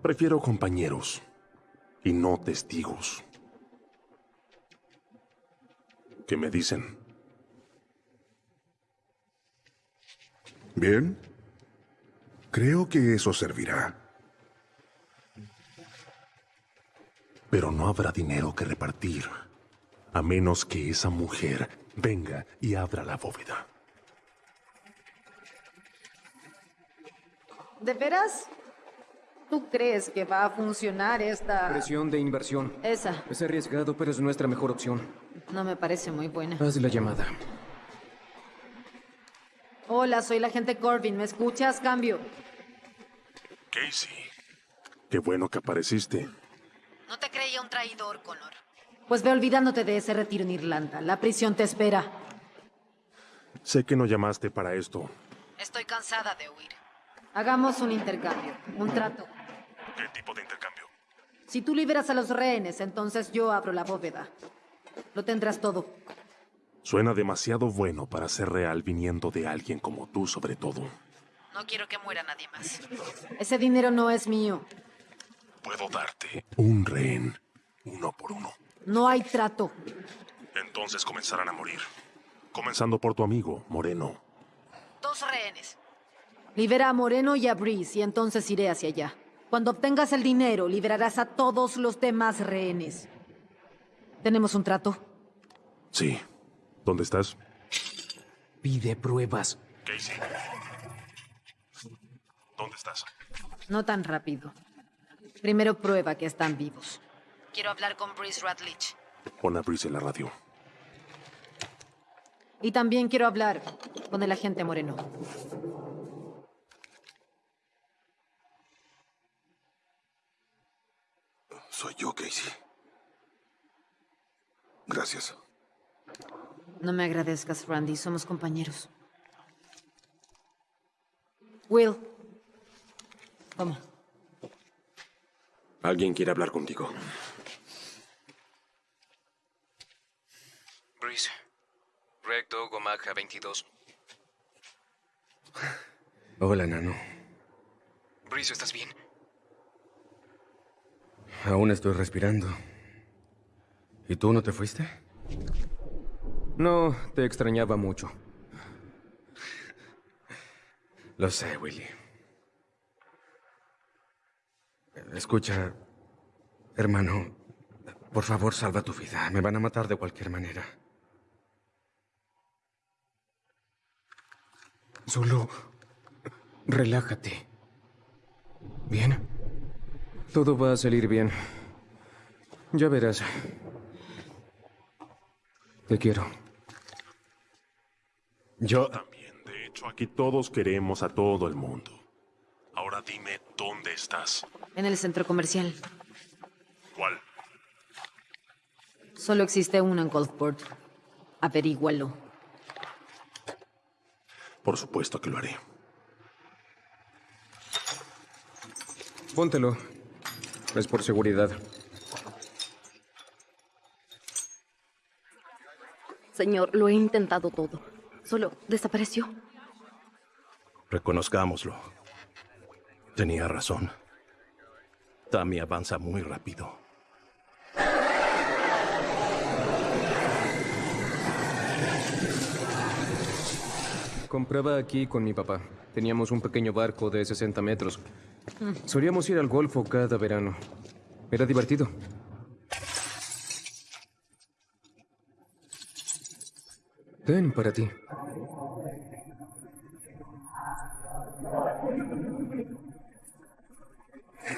Prefiero compañeros y no testigos. ¿Qué me dicen? Bien. Creo que eso servirá. Pero no habrá dinero que repartir, a menos que esa mujer venga y abra la bóveda. ¿De veras? ¿Tú crees que va a funcionar esta...? Presión de inversión. Esa. Es arriesgado, pero es nuestra mejor opción. No me parece muy buena. Haz la llamada. Hola, soy la agente Corbin. ¿Me escuchas? Cambio. Casey. Qué bueno que apareciste. No te creía un traidor, Connor. Pues ve olvidándote de ese retiro en Irlanda. La prisión te espera. Sé que no llamaste para esto. Estoy cansada de huir. Hagamos un intercambio, un trato. ¿Qué tipo de intercambio? Si tú liberas a los rehenes, entonces yo abro la bóveda. Lo tendrás todo. Suena demasiado bueno para ser real viniendo de alguien como tú, sobre todo. No quiero que muera nadie más. Ese dinero no es mío. Puedo darte un rehén, uno por uno. No hay trato. Entonces comenzarán a morir. Comenzando por tu amigo, Moreno. Dos rehenes. Libera a Moreno y a Breeze y entonces iré hacia allá. Cuando obtengas el dinero, liberarás a todos los demás rehenes. ¿Tenemos un trato? Sí. ¿Dónde estás? Pide pruebas. Casey. ¿Dónde estás? No tan rápido. Primero prueba que están vivos. Quiero hablar con Breeze Radlich. Pon a Breeze en la radio. Y también quiero hablar con el agente Moreno. Soy yo, Casey. Gracias. No me agradezcas, Randy. Somos compañeros. Will. ¿Cómo? Alguien quiere hablar contigo. Breeze. Recto, Gomaja 22. Hola, Nano. Breeze, ¿estás bien? Aún estoy respirando. ¿Y tú no te fuiste? No, te extrañaba mucho. Lo sé, Willy. Escucha, hermano, por favor salva tu vida. Me van a matar de cualquier manera. Solo relájate. ¿Bien? Todo va a salir bien. Ya verás. Te quiero. Yo también. De hecho, aquí todos queremos a todo el mundo. Ahora dime dónde estás. En el centro comercial. ¿Cuál? Solo existe uno en Gulfport. Averígualo. Por supuesto que lo haré. Póntelo. Es por seguridad. Señor, lo he intentado todo. Solo desapareció. Reconozcámoslo. Tenía razón. Tammy avanza muy rápido. Compraba aquí con mi papá. Teníamos un pequeño barco de 60 metros. Solíamos ir al Golfo cada verano. Era divertido. Ten para ti.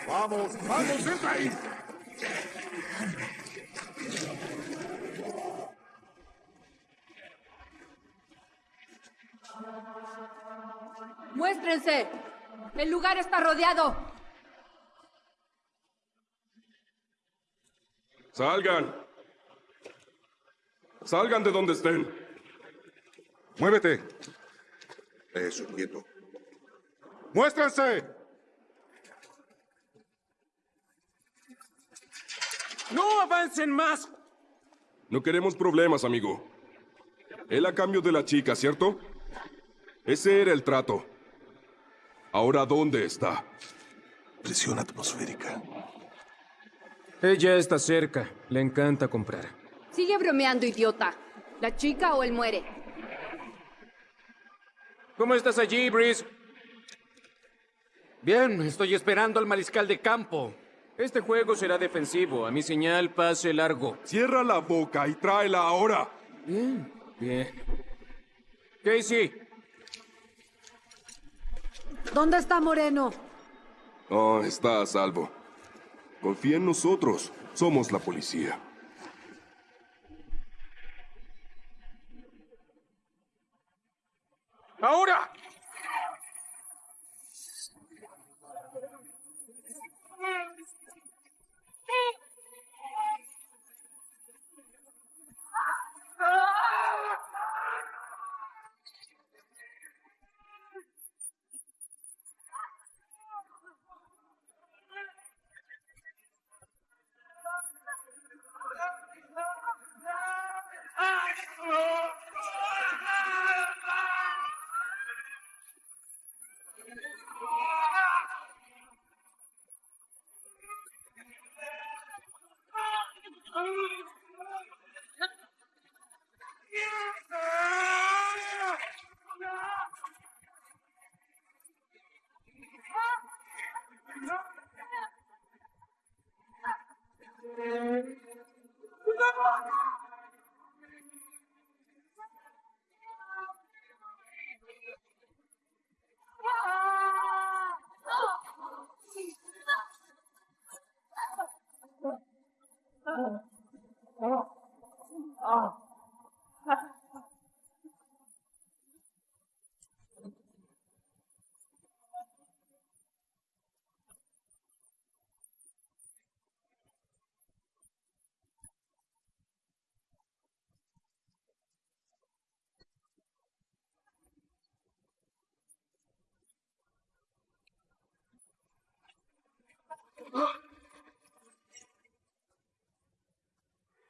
Vamos, vamos, entra ahí. ¡Muéstrense! El lugar está rodeado. Salgan. Salgan de donde estén. Muévete. Eso, quieto. ¡Muéstrense! ¡No avancen más! No queremos problemas, amigo. Él a cambio de la chica, ¿cierto? Ese era el trato. Ahora, ¿dónde está? Presión atmosférica. Ella está cerca. Le encanta comprar. Sigue bromeando, idiota. ¿La chica o él muere? ¿Cómo estás allí, Breeze? Bien, estoy esperando al mariscal de campo. Este juego será defensivo. A mi señal, pase largo. Cierra la boca y tráela ahora. Bien, bien. Casey, ¿Dónde está Moreno? Oh, está a salvo. Confía en nosotros. Somos la policía. ¡Ahora! 啊啊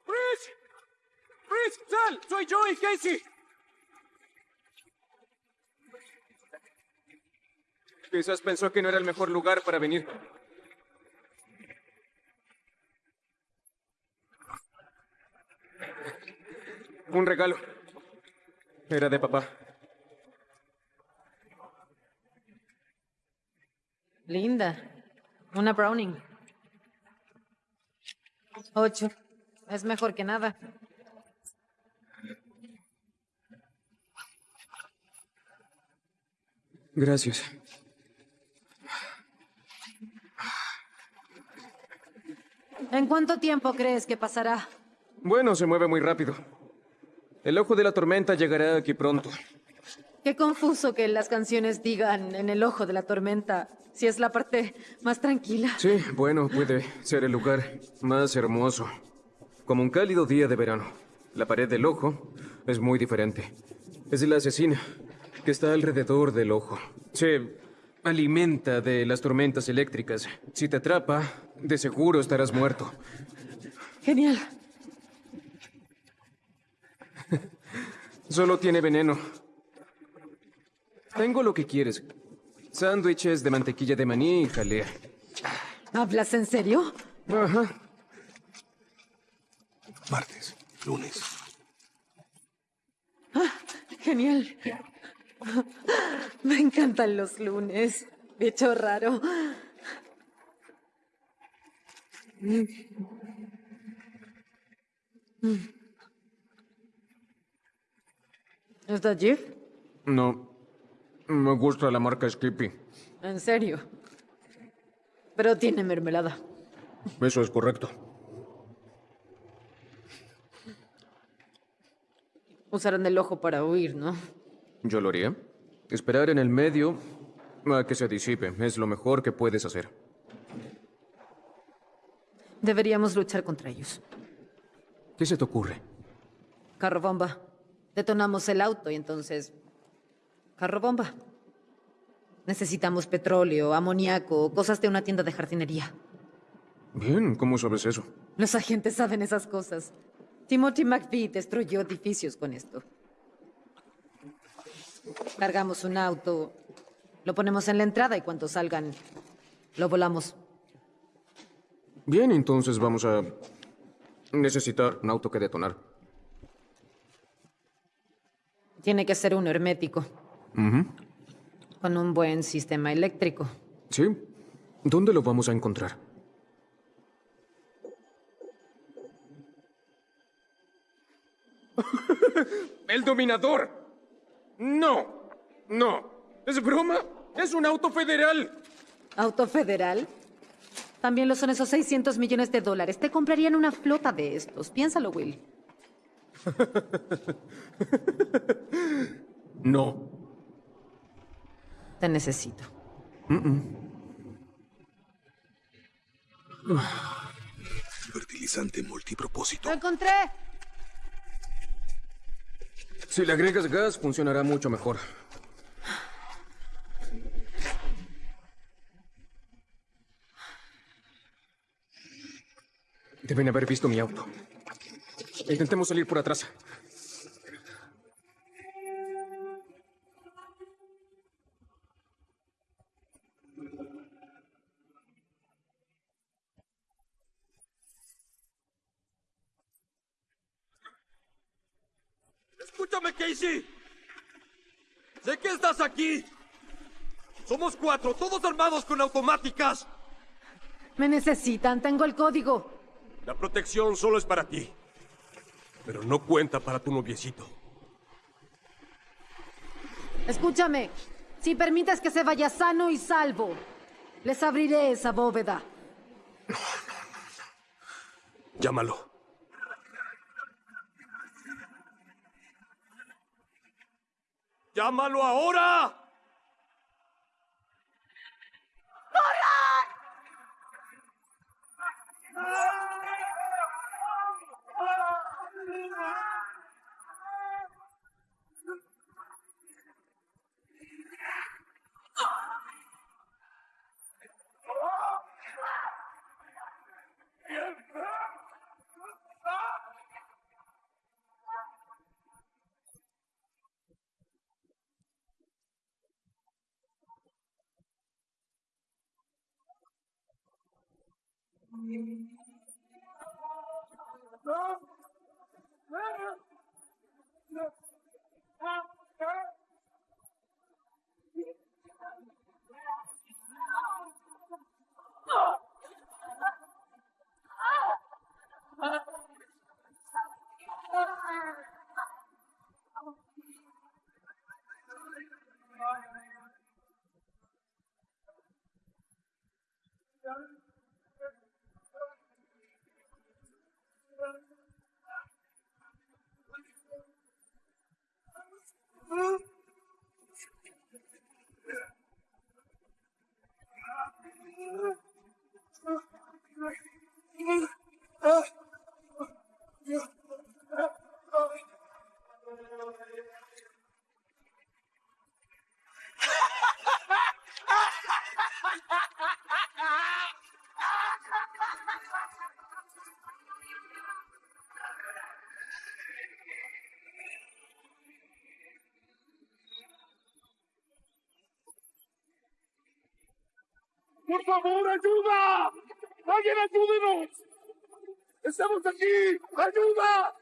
¡Rich! ¡Rich! ¡Sal! ¡Soy yo Casey! Quizás pensó que no era el mejor lugar para venir. Un regalo. Era de papá. Linda. Una Browning. Ocho. Es mejor que nada. Gracias. ¿En cuánto tiempo crees que pasará? Bueno, se mueve muy rápido. El ojo de la tormenta llegará aquí pronto. Qué confuso que las canciones digan en el ojo de la tormenta, si es la parte más tranquila. Sí, bueno, puede ser el lugar más hermoso. Como un cálido día de verano. La pared del ojo es muy diferente. Es la asesina que está alrededor del ojo. Se alimenta de las tormentas eléctricas. Si te atrapa, de seguro estarás muerto. Genial. Solo tiene veneno. Tengo lo que quieres. Sándwiches de mantequilla de maní y jalea. ¿Hablas en serio? Ajá. Martes, lunes. Ah, genial. Me encantan los lunes. Bicho raro. ¿Está Jif? No. Me gusta la marca Skippy. En serio. Pero tiene mermelada. Eso es correcto. Usarán el ojo para huir, ¿no? Yo lo haría. Esperar en el medio a que se disipe es lo mejor que puedes hacer. Deberíamos luchar contra ellos. ¿Qué se te ocurre? Carro bomba. Detonamos el auto y entonces... Carro bomba. Necesitamos petróleo, amoníaco, cosas de una tienda de jardinería. Bien, ¿cómo sabes eso? Los agentes saben esas cosas. Timothy McVeigh destruyó edificios con esto. Cargamos un auto, lo ponemos en la entrada y cuando salgan, lo volamos. Bien, entonces vamos a necesitar un auto que detonar. Tiene que ser uno hermético, Con un buen sistema eléctrico. Sí. ¿Dónde lo vamos a encontrar? [laughs] ¡El dominador! No, no. ¿Es broma? Es un auto federal. ¿Auto federal? También lo son esos 600 millones de dólares. Te comprarían una flota de estos. Piénsalo, Will. [laughs] No. Te necesito. Fertilizante multipropósito. ¡Lo encontré! Si le agregas gas, funcionará mucho mejor. Deben haber visto mi auto. Intentemos salir por atrás. Escúchame, Casey. Sé que estás aquí. Somos cuatro, todos armados con automáticas. Me necesitan. Tengo el código. La protección solo es para ti. Pero no cuenta para tu noviecito. Escúchame. Si permites que se vaya sano y salvo, les abriré esa bóveda. Llámalo. ¡Llámalo ahora! Ah! ¡Por favor, ayuda! ¡Alguien ayúdenos! ¡Estamos aquí! ¡Ayuda!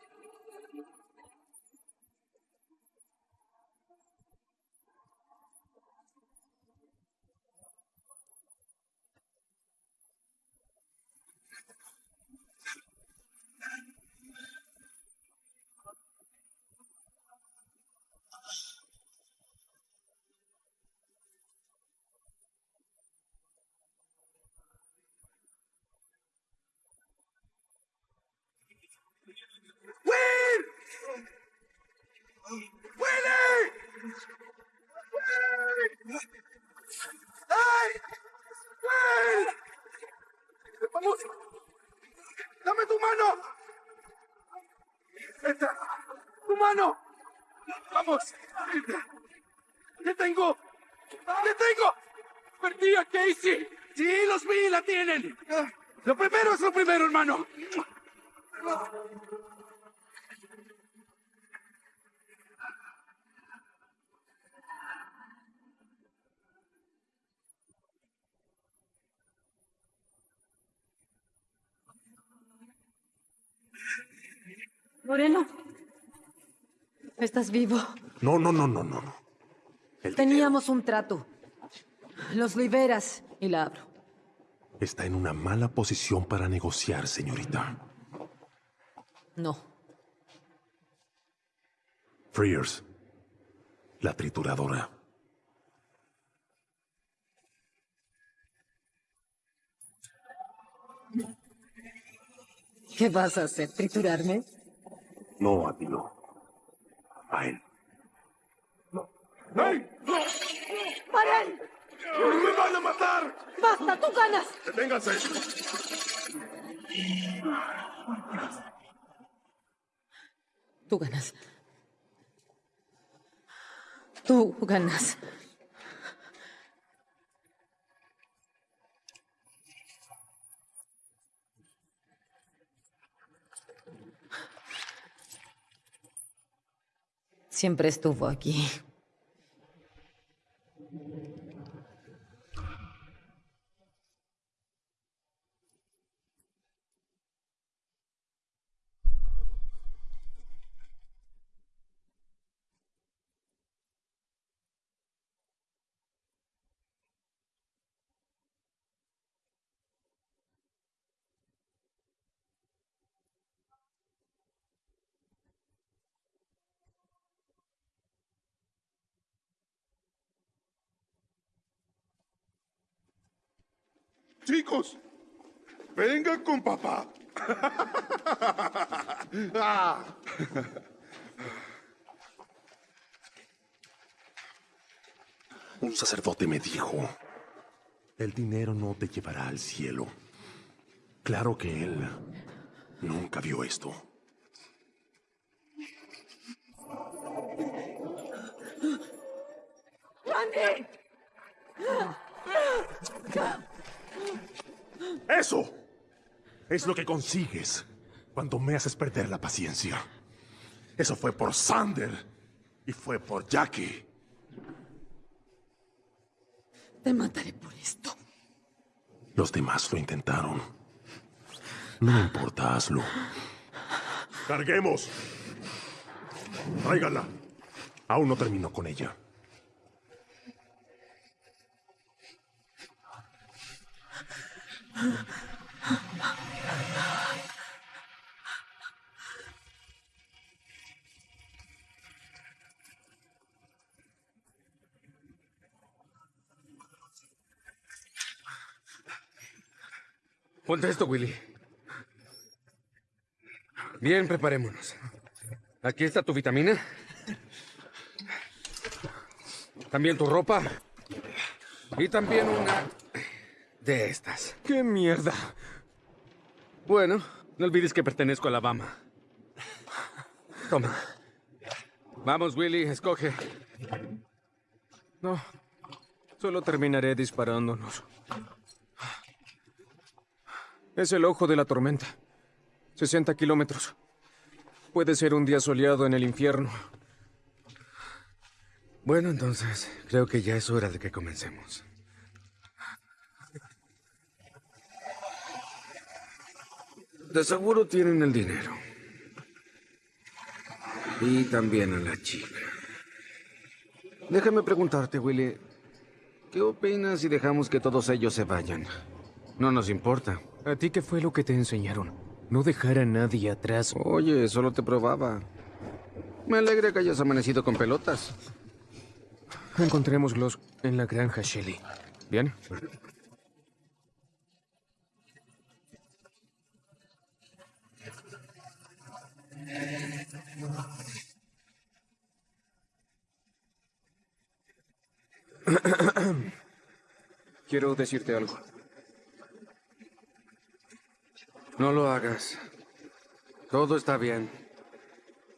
¡Will! ¡Willy! ¡Will! ¡Ay! ¡Will! ¡Vamos! ¡Dame tu mano! ¡Esta! ¡Tu mano! ¡Vamos! ¡Te tengo! ¡Te tengo! ¡Perdí a Casey! ¡Sí, los vi! ¡La tienen! Lo primero es lo primero, hermano. Moreno. Estás vivo. No, no, no, no, no. no. Teníamos un trato. Los liberas y la abro. Está en una mala posición para negociar, señorita. No. Frears. La trituradora. ¿Qué vas a hacer? ¿Triturarme? No, a ti no. A él. ¡Hey! ¡Paren! ¡Me van a matar! ¡Basta, tú ganas! ¡Deténganse! Tú ganas. Tú ganas. Siempre estuvo aquí. Chicos, vengan con papá. Ah. [laughs] Un sacerdote me dijo, el dinero no te llevará al cielo. Claro que él nunca vio esto. ¡Randy! ¡Eso! Es lo que consigues cuando me haces perder la paciencia. Eso fue por Sander y fue por Jackie. Te mataré por esto. Los demás lo intentaron. No me importa, hazlo. ¡Carguemos! Tráigala. Aún no termino con ella. Ponte esto, Willy. Bien, preparémonos. Aquí está tu vitamina. También tu ropa. Y también una de estas. ¡Qué mierda! Bueno, no olvides que pertenezco a Alabama. Toma. Vamos, Willy, escoge. No. Solo terminaré disparándonos. Es el ojo de la tormenta. 60 kilómetros. Puede ser un día soleado en el infierno. Bueno, entonces, creo que ya es hora de que comencemos. De seguro tienen el dinero. Y también a la chica. Déjame preguntarte, Willy. ¿Qué opinas si dejamos que todos ellos se vayan? No nos importa. ¿A ti qué fue lo que te enseñaron? No dejar a nadie atrás. Oye, solo te probaba. Me alegra que hayas amanecido con pelotas. Encontrémoslos en la granja, Shelly. ¿Bien? [coughs] Quiero decirte algo. No lo hagas. Todo está bien.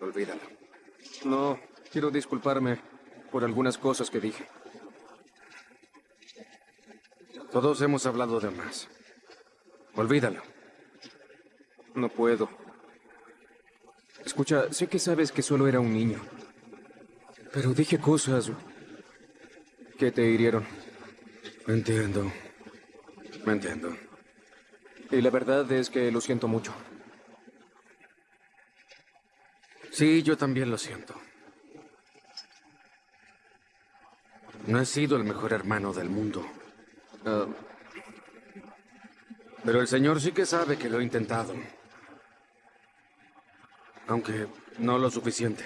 Olvídalo. No, quiero disculparme por algunas cosas que dije. Todos hemos hablado de más. Olvídalo. No puedo. Escucha, sé que sabes que solo era un niño. Pero dije cosas que te hirieron. Entiendo. Me entiendo. Y la verdad es que lo siento mucho. Sí, yo también lo siento. No he sido el mejor hermano del mundo. Ah, pero el Señor sí que sabe que lo he intentado. Aunque no lo suficiente.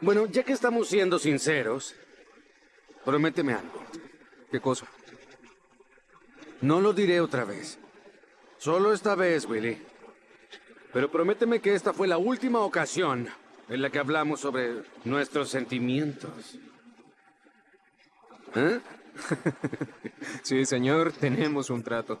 Bueno, ya que estamos siendo sinceros, prométeme algo. ¿Qué cosa? No lo diré otra vez. Solo esta vez, Willy. Pero prométeme que esta fue la última ocasión en la que hablamos sobre nuestros sentimientos. ¿Eh? [laughs] sí, señor, tenemos un trato.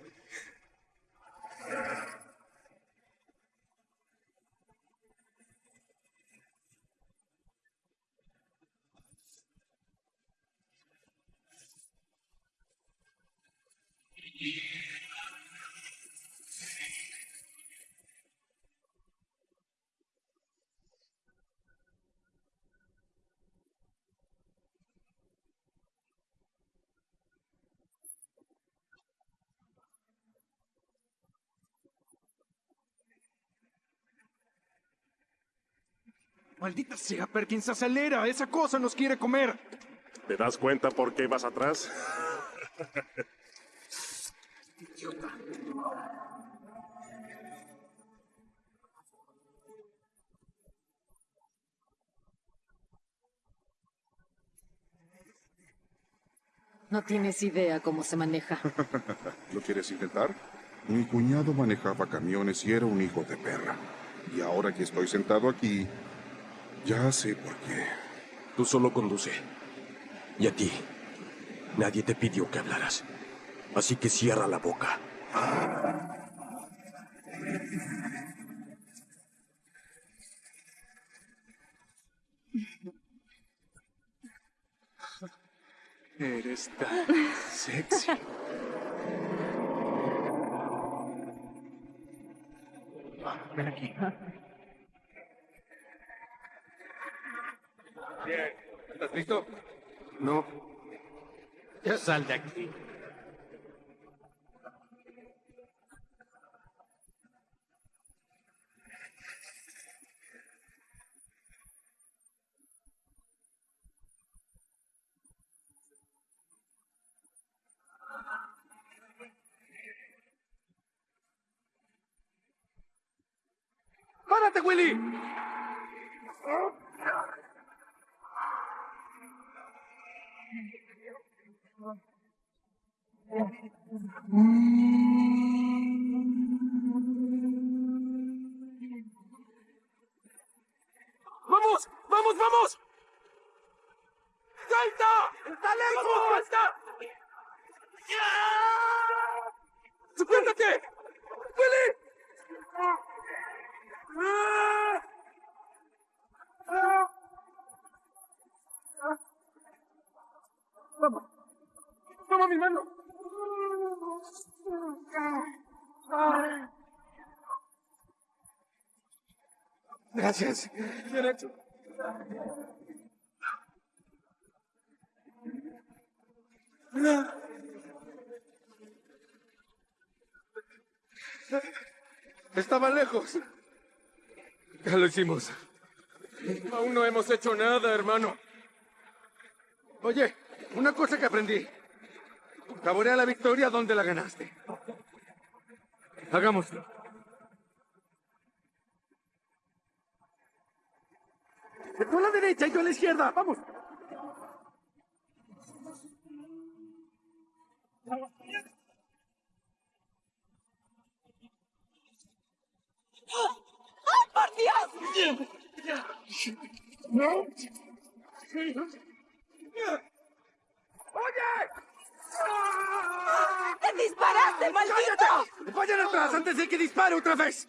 Maldita sea, Perkins, acelera. Esa cosa nos quiere comer. ¿Te das cuenta por qué vas atrás? No tienes idea cómo se maneja. [laughs] ¿Lo quieres intentar? Mi cuñado manejaba camiones y era un hijo de perra. Y ahora que estoy sentado aquí, ya sé por qué. Tú solo conduce. Y a ti, nadie te pidió que hablaras. Así que cierra la boca. Eres tan sexy. Ven aquí. Bien. ¿Estás listo? No. Ya sal de aquí. ¡Párate, Willy! Oh. ¡Vamos! ¡Vamos, vamos! ¡Salta! ¡Está lejos! ¡Salta! ¡Suéltate! ¡Willy! ¡Vamos! ¡Toma mi mano! Estaba lejos. Ya lo hicimos. Aún no hemos hecho nada, hermano. Oye, una cosa que aprendí. Saborea la victoria donde la ganaste. Hagámoslo. Tú a la derecha y yo a la izquierda. Vamos. ¡Ay, por Dios! ¡Oye! ¡Te disparaste, maldito! ¡Vayan atrás antes de que dispare otra vez!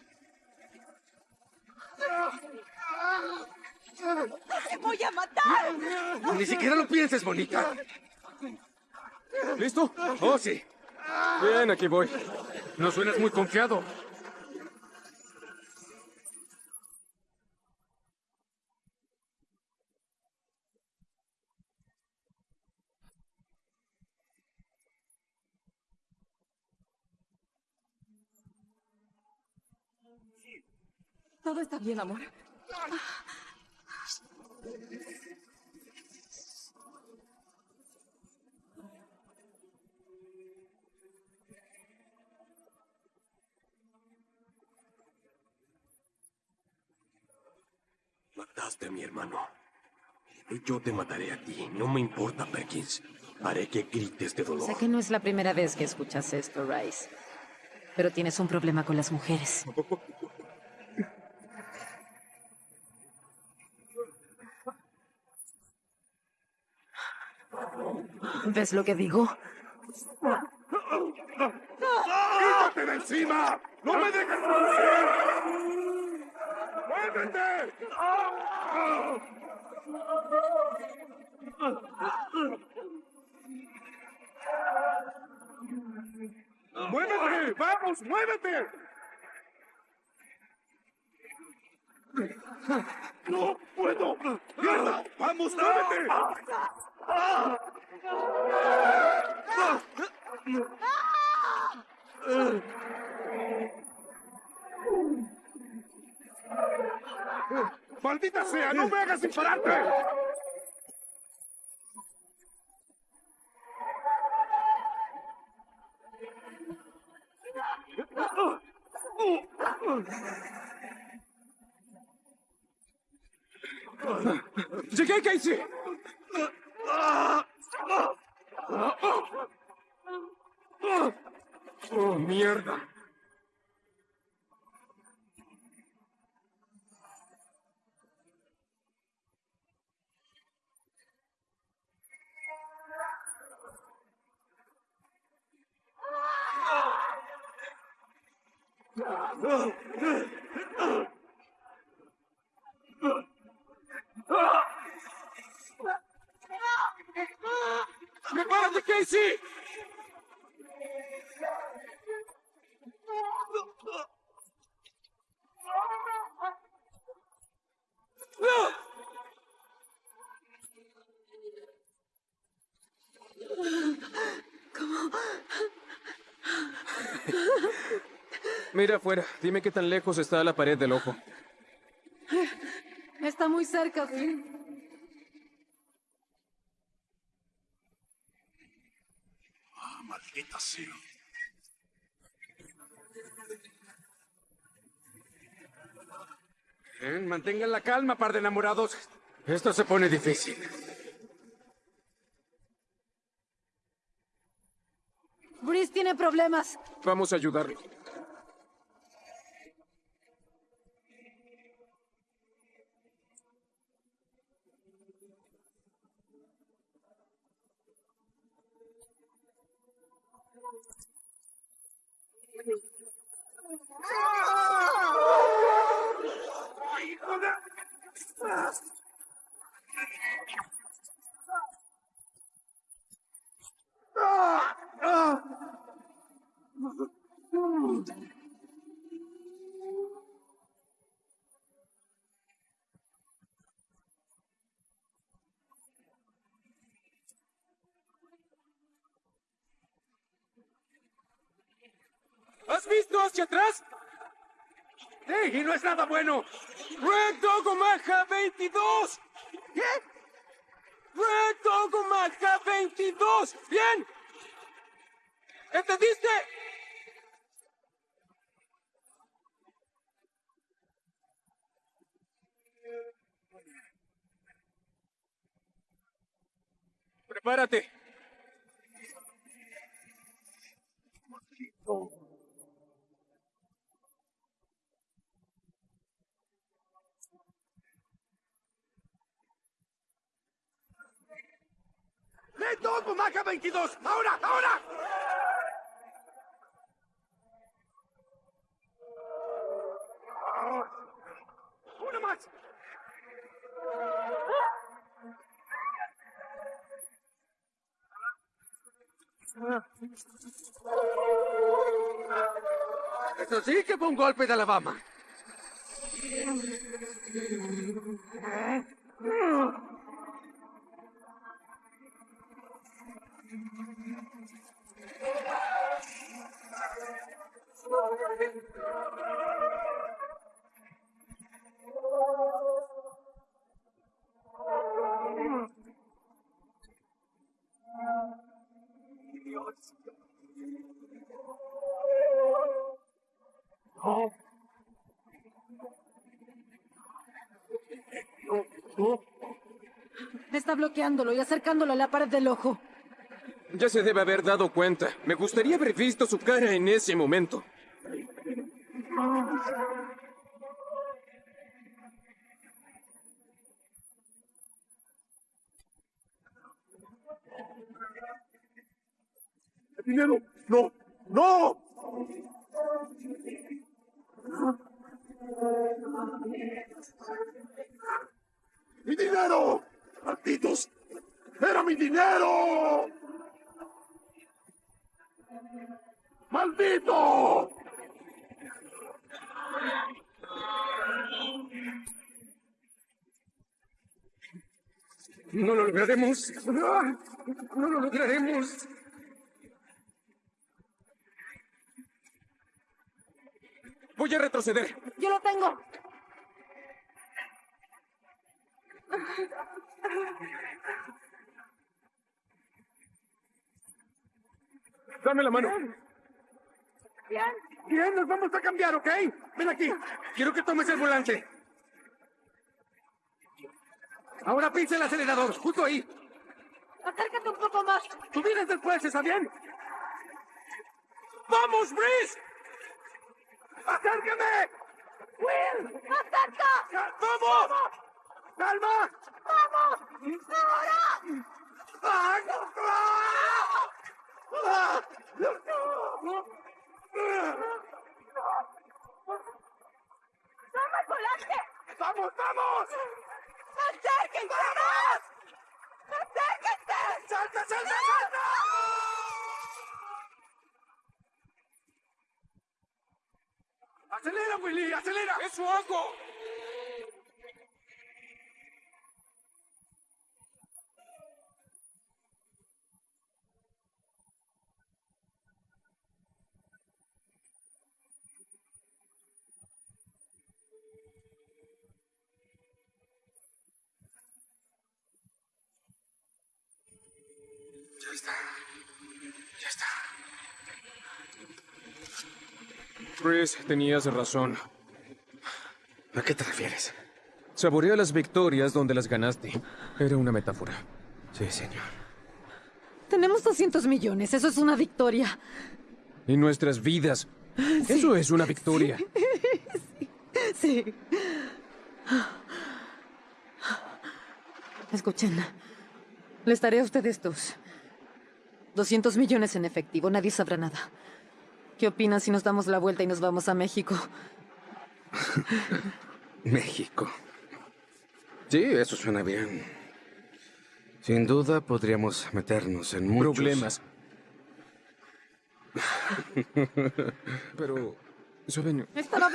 ¡Te voy a matar! Ni siquiera lo pienses, bonita. ¿Listo? Oh, sí. Bien, aquí voy. No suenas muy confiado. Todo está bien, amor. Mataste a mi hermano. Y yo te mataré a ti. No me importa, Perkins. Haré que grites de dolor. Sé que no es la primera vez que escuchas esto, Rice. Pero tienes un problema con las mujeres. ¿Ves lo que digo? ¡Quítate de encima! ¡No me dejes morir! ¡Muévete! ¡Muévete! ¡Vamos, muévete! ¡No puedo! ¡Mierda! ¡Vamos, muévete! ¡Maldita sea! ¡No me hagas dispararte! ¡Llegué, Casey! ¡Oh, mierda! ¡Prepárate, Casey! Mira afuera. Dime qué tan lejos está la pared del ojo. Está muy cerca, sí. Maldita sea. Mantengan la calma, par de enamorados. Esto se pone difícil. Brice tiene problemas. Vamos a ayudarlo. ¿Has visto hacia atrás? ¡Sí! Y no es nada bueno. ¡Red Dog Omaha 22! ¿Qué? ¡Red Dog Omaha 22! ¡Bien! ¿Entendiste? Prepárate. ¡Red Dog Omaha 22! ¡Ahora! ¡Ahora! ¡Una más! Eso sí que fue un golpe de Alabama. Está bloqueándolo y acercándolo a la pared del ojo. Ya se debe haber dado cuenta. Me gustaría haber visto su cara en ese momento. ¡Dinero! ¡No! ¡No! ¡Mi dinero! ¡Malditos! ¡Era mi dinero! ¡Maldito! No lo lograremos. No lo lograremos. Voy a retroceder. Yo lo tengo. Dame la mano. Bien. Bien, nos vamos a cambiar, ¿ok? Ven aquí. Quiero que tomes el volante. Ahora pince el acelerador, justo ahí. Acércate un poco más. Tú vienes después, ¿está bien? ¡Vamos, Brice! ¡Acércame! ¡Will! ¡Acerca! ¡Vamos! ¡Calma! ¡Vamos! ¡Ahora! ¡Ah! ¡Ah! ¡Toma el volante! ¡Vamos, vamos! ¡Acérquense más! ¡Acérquense! ¡Salta, salta, salta! ¡Acelera, Willy! ¡Acelera! ¡Eso hago! Tenías razón. ¿A qué te refieres? Saborea las victorias donde las ganaste. Era una metáfora. Sí, señor. Tenemos 200 millones, eso es una victoria. Y nuestras vidas. Eso es una victoria. [laughs] Sí. Escuchen. Les daré a ustedes dos. 200 millones en efectivo, nadie sabrá nada. ¿Qué opinan si nos damos la vuelta y nos vamos a México? [laughs] México. Sí, eso suena bien. Sin duda podríamos meternos en muchos... Problemas. [laughs] Pero, ¿saben? Estaba